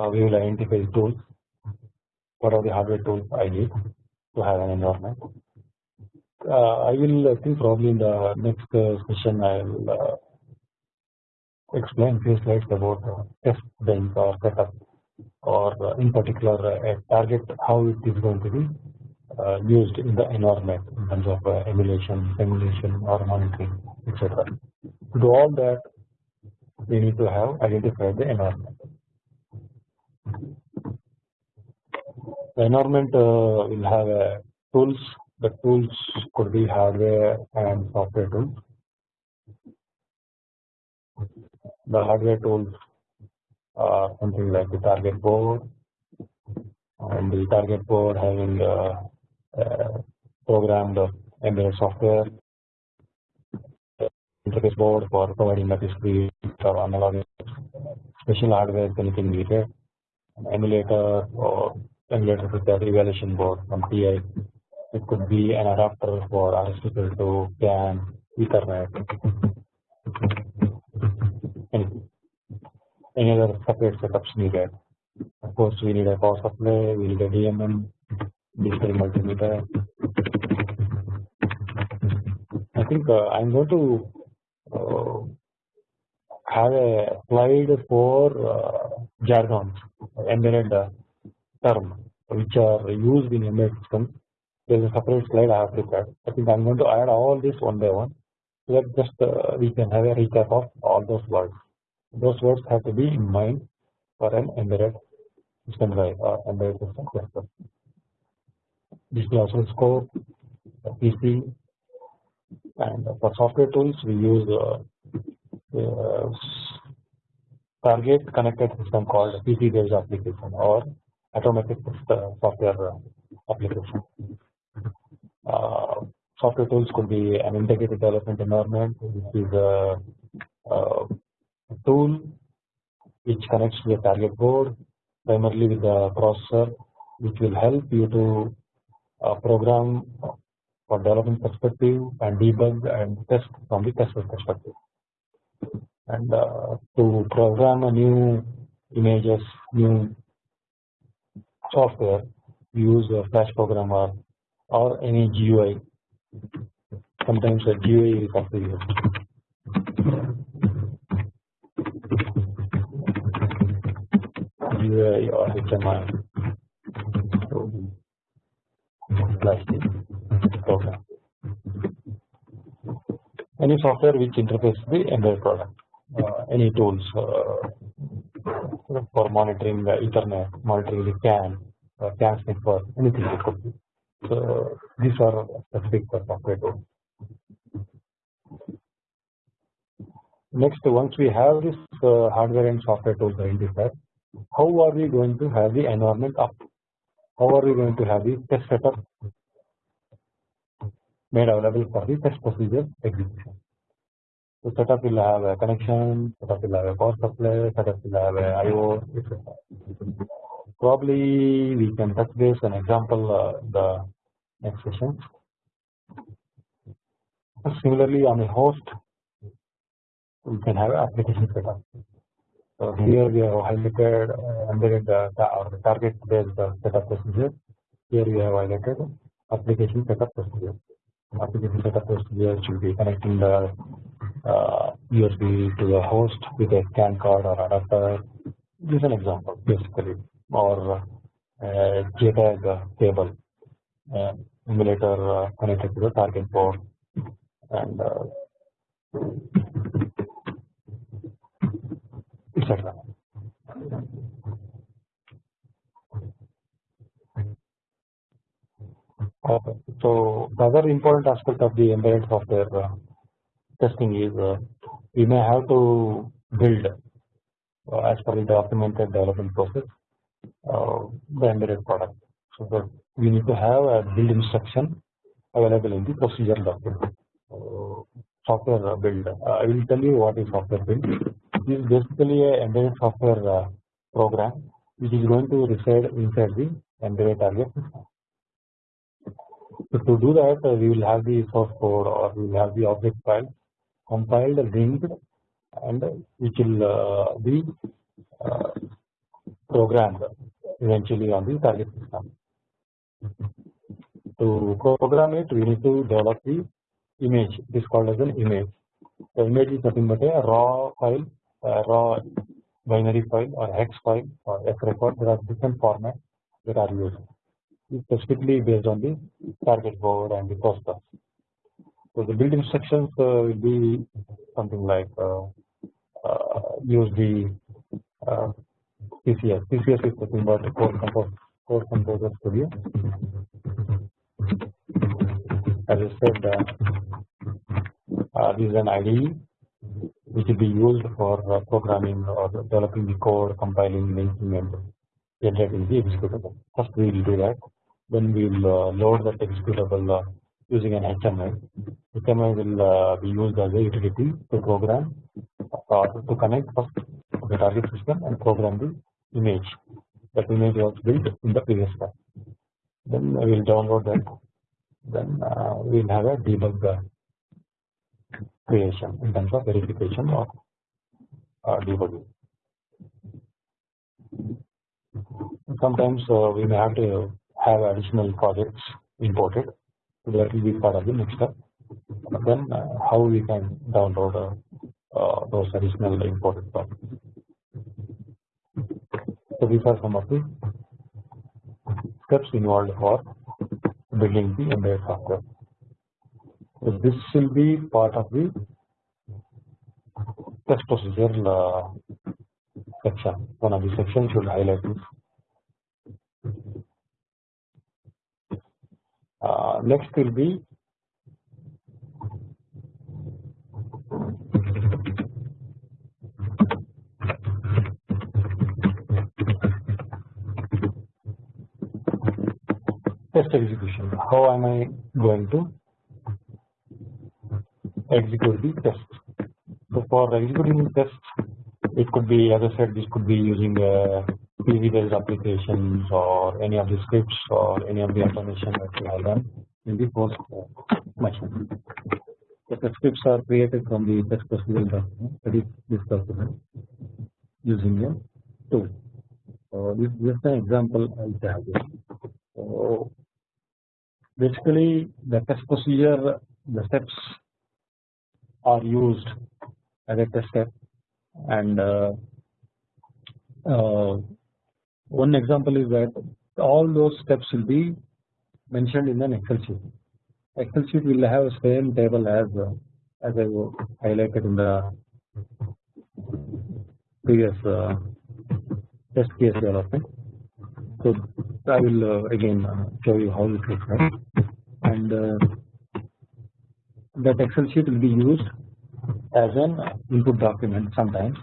uh, we will identify tools. What are the hardware tools I need to have an environment? Uh, I will uh, think probably in the next uh, session I will explain few slides about test bench or setup or in particular a target how it is going to be used in the environment in terms of emulation, simulation or monitoring etc. To do all that we need to have identified the environment. The environment will have tools the tools could be hardware and software tools. The hardware tools are something like the target board and the target board having uh, uh, programmed embedded software interface board for providing the discrete or analog special hardware anything needed an emulator or emulator with that evaluation board from TI it could be an adapter for RS232 to CAN, Ethernet, any, any other separate setups needed. Of course, we need a power supply, we need a DMM, digital multimeter. I think uh, I'm going to uh, have applied for uh, jargons, embedded uh, term, which are used in embedded systems there is a separate slide I have prepared. I think I am going to add all this one by one so that just uh, we can have a recap of all those words. Those words have to be in mind for an embedded system guide or embedded system cluster. Digital oscilloscope, PC, and for software tools we use uh, uh, target connected system called PC based application or automatic uh, software uh, application. Uh, software tools could be an integrated development environment which is a, a tool which connects to the target board primarily with the processor which will help you to uh, program for development perspective and debug and test from the tester perspective and uh, to program a new images new software use a flash programmer or any GUI. Sometimes a GUI is also used. GUI or HMI plastic program. Any software which interfaces the embedded product. Uh, any tools uh, for monitoring the Ethernet, monitoring the CAN, uh, CAN network, anything it could be. So these are specific for software tools. Next, once we have this uh, hardware and software tools identified, how are we going to have the environment up? How are we going to have the test setup made available for the test procedure execution? So setup will have a connection, setup will have a power supply, setup will have I/O, etc. Probably we can touch base an example uh, the next session. Similarly, on a host, we can have application setup. So here we have highlighted uh, embedded uh, the target based uh, setup procedure. Here we have highlighted application setup procedure. Application setup procedure should be connecting the uh, USB to the host with a CAN card or adapter. This is an example basically, or uh, JTAG cable. Uh, emulator uh, connected to the target board and uh, etc. Okay. So the other important aspect of the embedded software uh, testing is uh, we may have to build uh, as per the documented development process uh, the embedded product. So the we need to have a build instruction available in the procedure document. software build. Uh, I will tell you what is software build. This is basically a embedded software uh, program which is going to reside inside the embedded target system. To do that uh, we will have the source code or we will have the object file compiled linked and which will uh, be uh, programmed eventually on the target system. To program it we need to develop the image it is called as an image. The image is nothing but a raw file a raw binary file or hex file or S record there are different formats that are used specifically based on the target board and the process. So the build instructions uh, will be something like uh, uh, use the CCS. CCS is nothing but code compose code composer studio. As I said, this is an IDE which will be used for uh, programming or developing the code, compiling, linking and generating the executable. First we will do that, then we will uh, load that executable uh, using an HMI. HMI will be used as a utility to program to connect first the target system and program the image. That image was built in the previous step. Then we will download that. Then we will have a debug creation in terms of verification or uh, debugging. Sometimes uh, we may have to have additional projects imported, so that will be part of the next step. Then uh, how we can download uh, those additional imported projects. So these are some of the steps involved for building the embedded software. So this will be part of the test procedure uh, section. One of the sections should highlight this. Uh, next will be test execution. How am I going to execute the test. So for executing the test, it could be as I said, this could be using uh, PC based applications or any of the scripts or any of the automation that we have done in the host uh, machine. The scripts are created from the test procedural document that is this document using a tool. So this is an example I have. So basically the test procedure, the steps are used as a test step and uh, uh, one example is that all those steps will be mentioned in an excel sheet. Excel sheet will have same table as uh, as I highlighted in the previous uh, test case development. So I will uh, again uh, show you how it looks and that excel sheet will be used as an input document sometimes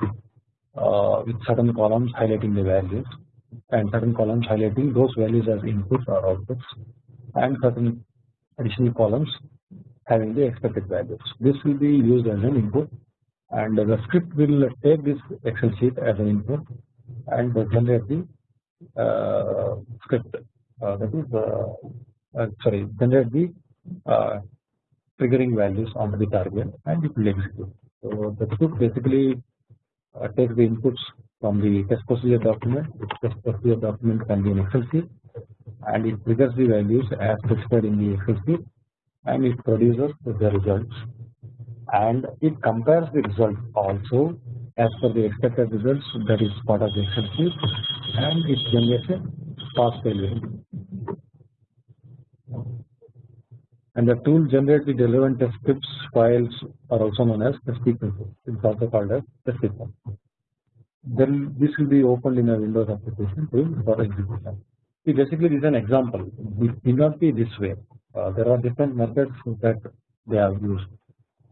uh, with certain columns highlighting the values and certain columns highlighting those values as inputs or outputs and certain additional columns having the expected values. This will be used as an input and the script will take this excel sheet as an input and generate the uh, script uh, that is uh, uh, sorry generate the uh, triggering values onto the target and it will execute. So the script basically uh, takes the inputs from the test procedure document. The test procedure document can be an Excel sheet and it triggers the values as specified in the Excel and it produces the results and it compares the results also as per the expected results that is part of the Excel and it generates a pass failure and the tool generates the relevant test scripts files are also known as test sequences. It is also called as test. Then this will be opened in a Windows application for execution. See, basically, this is an example. It need not be this way. Uh, there are different methods that they have used.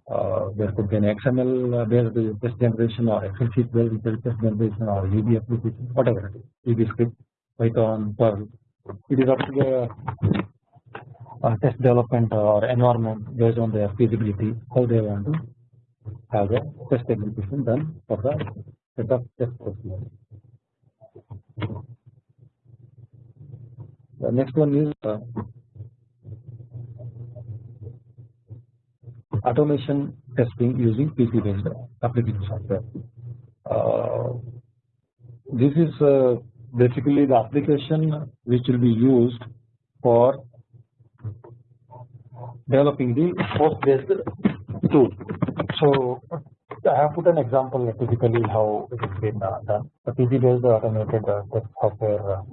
Uh, there could be an XML based test generation or Excel sheet based test generation or VB application, whatever it is, VB script, Python, Perl. It is up to the uh, test development or environment based on their feasibility how they want to have the test execution done for the set of test procedures. The next one is uh, automation testing using PC based application software. Uh, this is uh, basically the application which will be used for developing the post based tool. So I have put an example typically how it is been uh, done. The PC based automated uh, test software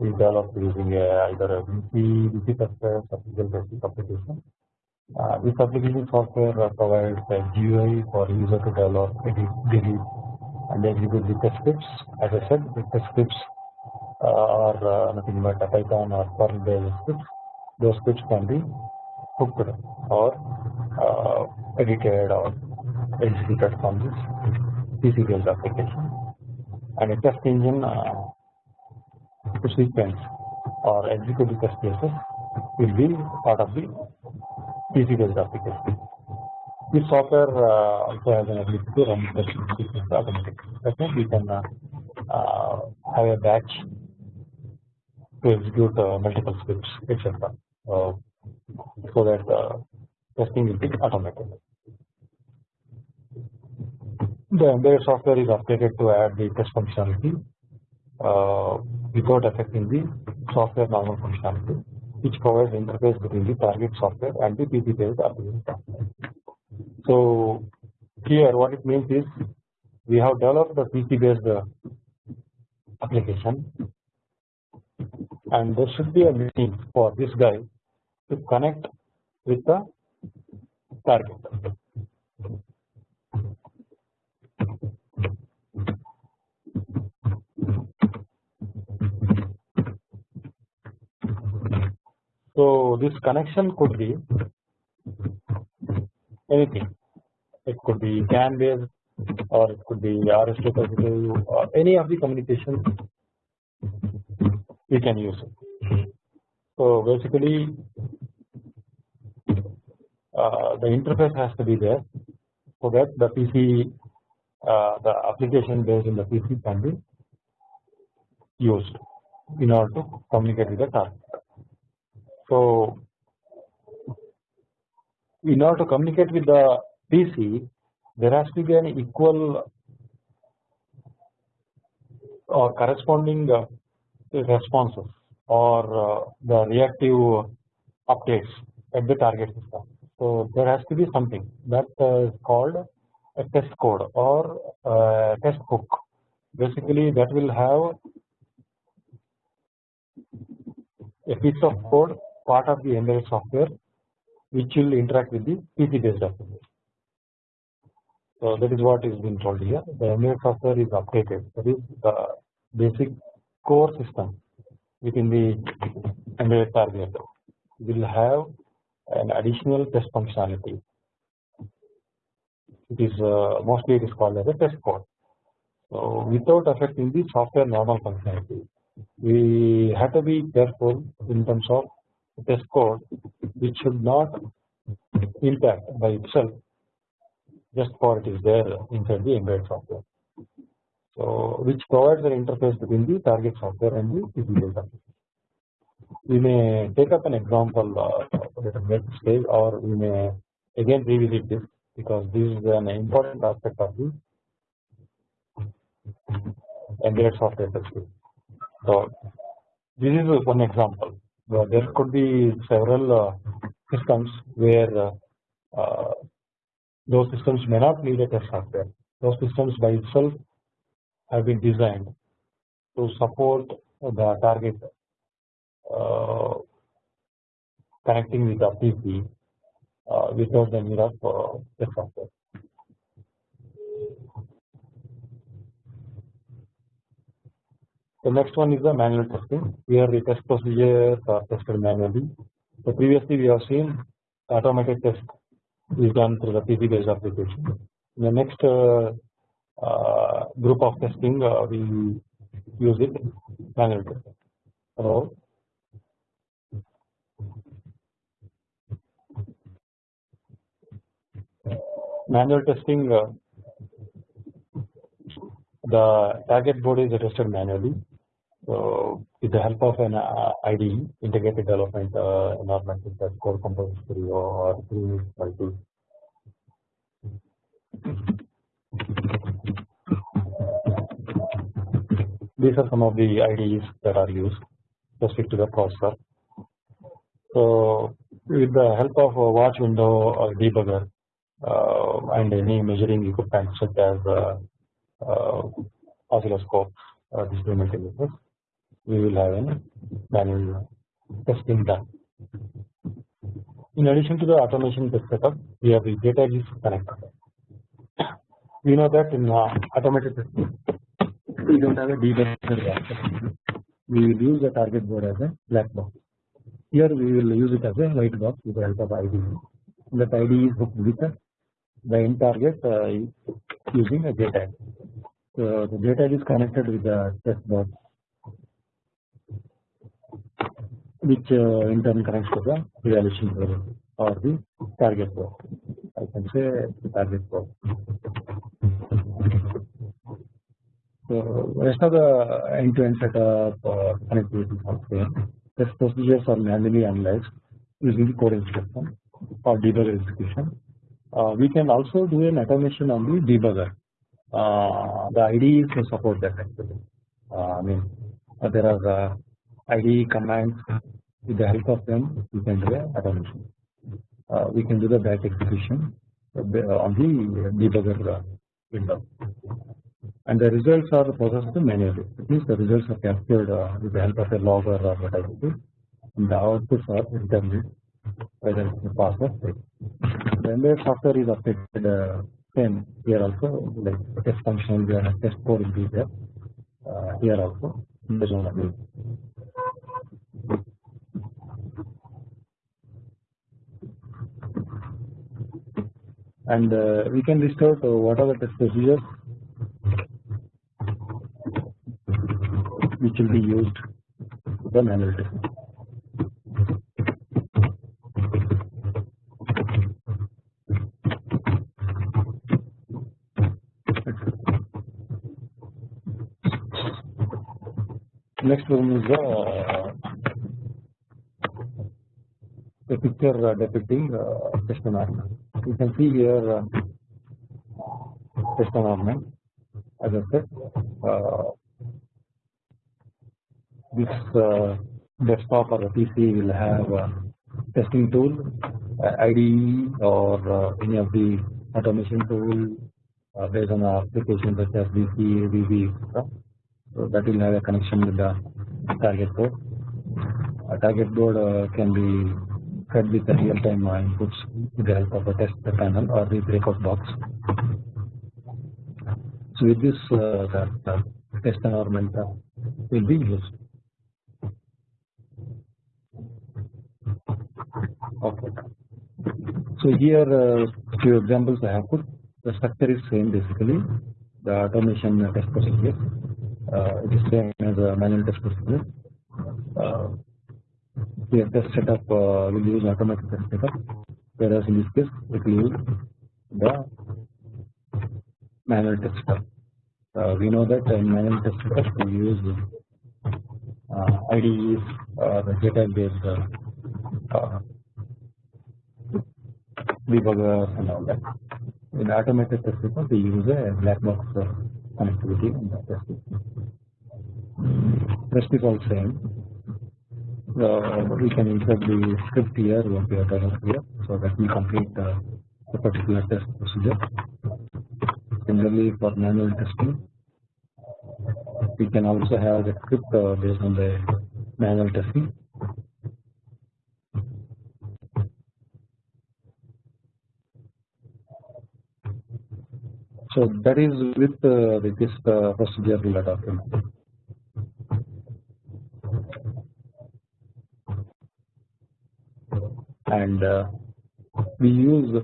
uh, is developed using either a VC, VC tester or Basic application. Uh, this application software uh, provides a GUI for user to develop, edit, delete, and execute the scripts. As I said, the scripts uh, are nothing but Python or Perl based scripts. Those scripts can be hooked or edited or executed from this PC based application. And a test engine to sequence or execute the test cases will be part of the PC based application. This software uh, also has an ability to run the sequence automatically. That means we can uh, uh, have a batch to execute uh, multiple scripts, etc. Uh, so that uh, testing will be automated. The embedded software is updated to add the test functionality Uh, without affecting the software normal functionality which provides interface between the target software and the PC based application software. So here what it means is we have developed the PC based application and there should be a meeting for this guy to connect with the target. So this connection could be anything. It could be CAN based or it could be RS232 or any of the communications we can use it. So basically uh, the interface has to be there so that the PC uh, the application based in the PC can be used in order to communicate with the target. So in order to communicate with the PC, there has to be an equal or corresponding uh, responses or uh, the reactive updates at the target system. So there has to be something that uh, called a test code or a test hook. Basically, that will have a piece of code part of the embedded software which will interact with the PC based application. So that is what is being told here. The embedded software is updated. That is the basic core system within the embedded target will have an additional test functionality. It is uh, mostly it is called as a test code. So without affecting the software normal functionality, we have to be careful in terms of test code which should not impact by itself just for it is there inside the embedded software. So which provides an interface between the target software and the PC software. We may take up an example uh, at a next stage or we may again revisit this because this is an important aspect of the embedded software testing. So this is one example there could be several uh, systems where uh, uh, those systems may not need a test software. Those systems by itself have been designed to support the target connecting with the PC without the need of test software. The next one is the manual testing. Here the test procedures are tested manually. So previously we have seen automated test is done through the PC based application. In the next uh, uh, group of testing uh, we use it manual testing. So manual testing uh, the target board is tested manually with the help of an uh, IDE, integrated development uh, environment with the Code Composer or through multi. These are some of the IDEs that are used specific to the processor. So with the help of a watch window or debugger uh, and any measuring equipment such as uh, uh, oscilloscope or display multimeters, we will have a manual testing done. In addition to the automation test setup, we have the data is connected. We know that in uh, automated testing, we don't have a debugger. We will use the target board as a black box. Here we will use it as a white box with the help of IDE. That IDE is hooked with the end target uh, using a data. So the data is connected with the test box, which uh, in turn connects to the evaluation board or the target board. I can say the target board. So rest of the end-to-end -end setup uh, connectivity software Test procedures are manually analyzed using the code instruction or debugger execution. Uh, we can also do an automation on the debugger. Uh, the IDEs to support that actually. Uh, I mean, uh, there are uh, IDE commands with the help of them we can do automation. Uh, we can do the batch execution on the debugger window and the results are processed manually. It means the results are captured uh, with the help of a logger or whatever it is, and the outputs are determined pass or fail. The embedded software is updated uh, same here also, like test function and test code be there uh, here also. And uh, we can restore to what are the test procedures which will be used the manual. Next one is the, uh, the picture uh, depicting uh, test environment. You can see here uh, environment as I said uh, this uh, desktop or a PC will have a testing tool uh, IDE or uh, any of the automation tool uh, based on the application such as VB, etc. So that will have a connection with the target board. A target board uh, can be fed with the real-time inputs with the help of a test panel or the breakout box. So with this, uh, the, test environment uh, will be used. Okay. So here uh, few examples I have put. The structure is same basically. The automation test procedure uh, it is same as a manual test procedure. Uh, here test setup uh, will use automatic test setup, whereas in this case it use the manual test setup. Uh, we know that in manual test setup we use uh, IDEs, uh, the JTAG based uh, uh, debuggers and all that. In automated test system, we use a black box uh, connectivity in the test system. Rest is all same. We can insert the script here, what we done here, so that we complete uh, the particular test procedure. Similarly, for manual testing, we can also have the script uh, based on the manual testing So that is with uh, with this uh, procedural document. And uh, we use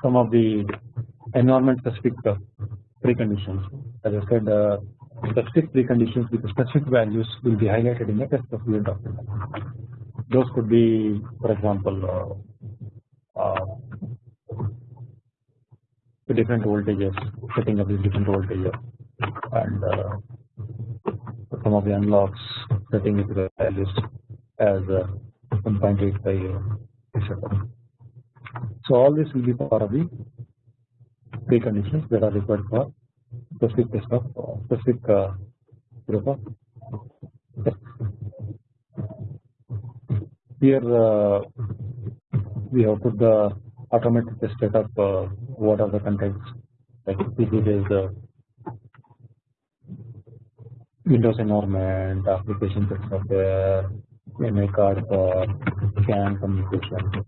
some of the environment specific uh, preconditions. As I said, uh, specific preconditions with specific values will be highlighted in the test procedure document. Those could be, for example, the different voltages, setting up these different voltages, and some of the unlocks setting to the values as uh, 1.85 etc. So all this will be part of the preconditions that are required for specific test of uh, specific uh, group of tests. Here uh, we have put the automatic test setup. Uh, what are the contents? Like this is the Windows environment, application software, MA card for CAN communication,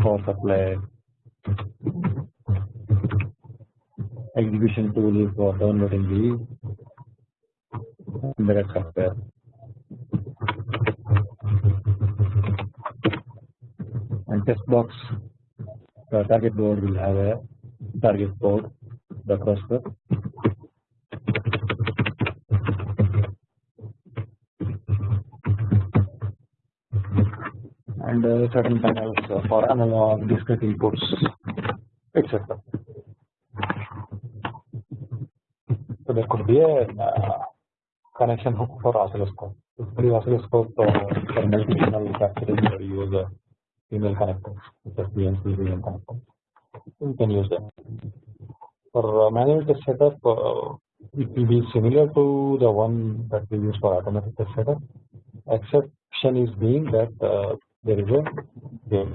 power supply, execution tool for downloading the embedded software. And test box, the target board will have a target board, the cluster and uh, certain panels for analog discrete inputs etc. So there could be a uh, connection hook for oscilloscope. Usually oscilloscope uh, for multi-channel capturing we use a female connectors such as BNC connector. You can use them. For uh, manual test setup, uh, it will be similar to the one that we use for automatic test setup. Exception is being that uh, there is a game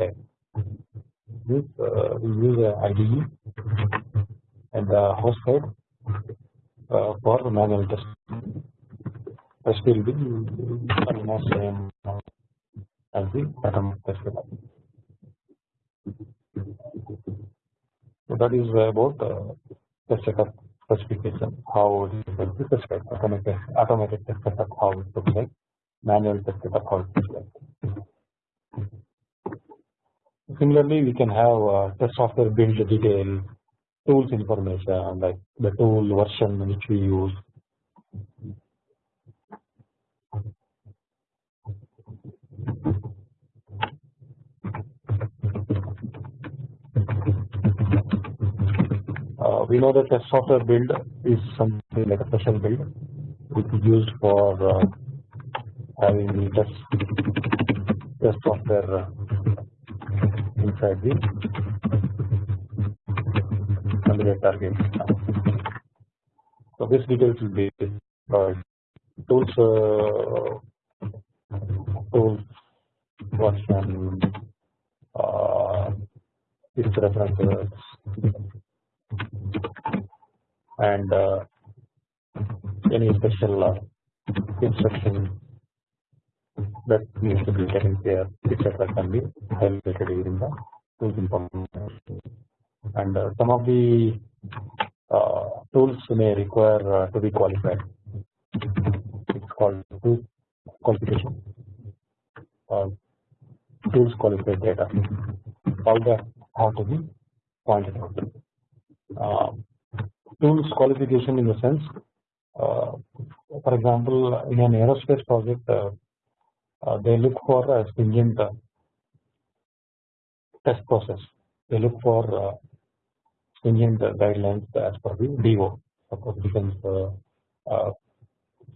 This uh, we use a IDE and the host side uh, for manual test. Test will be almost same as the automatic test. So that is about uh, test setup specification, how it is test automatic automatic test setup, how it looks like, manual test setup, how it looks like. Similarly, we can have uh, test software build detail, tools information like the tool version which we use. Uh, we know that test software build is something like a special build which is used for uh, having the test, test software uh, inside the candidate target. So this details will be uh, tools uh, tools version uh, its references and uh, any special uh, instruction that needs to be taken care etc can be highlighted during the tools information and uh, some of the uh, tools may require uh, to be qualified. It's called tool qualification. Uh, tools qualified data. All that have to be pointed out. Uh, tools qualification in the sense uh, for example in an aerospace project uh, Uh, they look for a stringent uh, test process. They look for uh, stringent uh, guidelines as per the DO, suppose defense uh,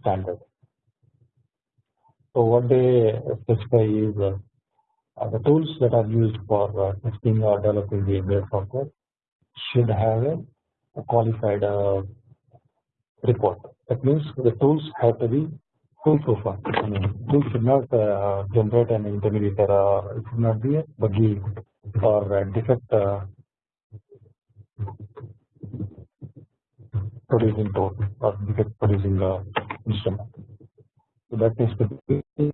standard. So what they specify is the tools that are used for testing or developing the embedded software should have a qualified report. That means the tools have to be foolproof. I mean, should not uh, generate an intermediate error. It should not be a buggy or a defect uh, producing tool or defect producing uh, instrument. So that needs to be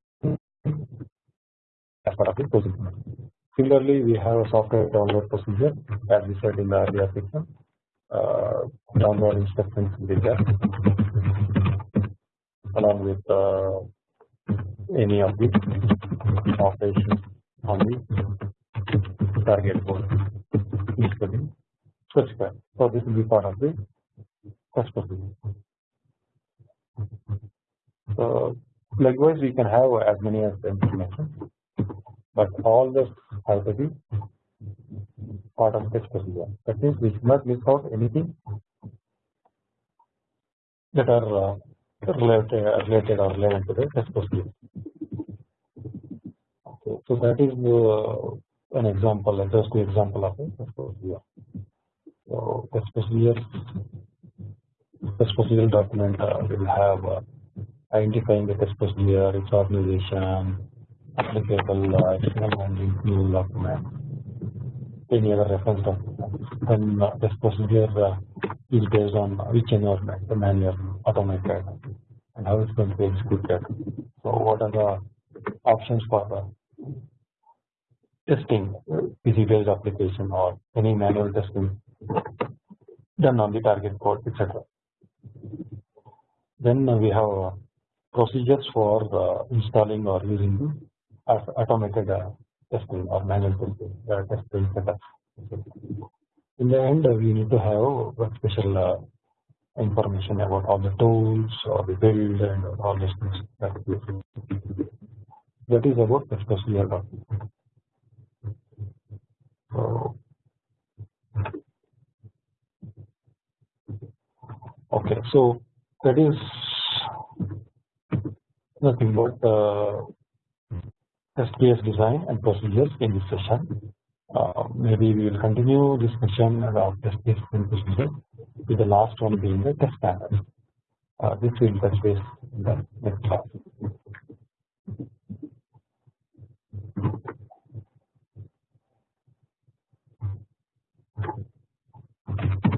as part of the procedure. Similarly, we have a software download procedure as we said in the earlier section. Uh, download instructions will be there along with uh, any of the operations on the target board be specified. So this will be part of the test procedure. So likewise we can have as many as information, but all this have to be part of test procedure. That means we should not miss out anything that are related, related or relevant to the test procedure. Okay, so that is an example, a just example of a test procedure. So test procedure, test procedure document uh, will have uh, identifying the procedure, its organization, applicable uh, external and internal document, any other reference document. Then uh, test procedure uh, is based on which environment, the manual, automated, and how it's going to be executed. So what are the options for the testing, PC based application or any manual testing done on the target code, etc. Then we have procedures for uh, installing or using the automated uh, testing or manual testing uh, testing setup. In the end, we need to have special uh, information about all the tools or the build and all these things that that is about the document. So, okay, so that is nothing but uh, SPS design and procedures in this session. Uh, maybe we will continue this session about SPS and procedures with the last one being the test panel. Uh, this will touch base in the next class. Thank you.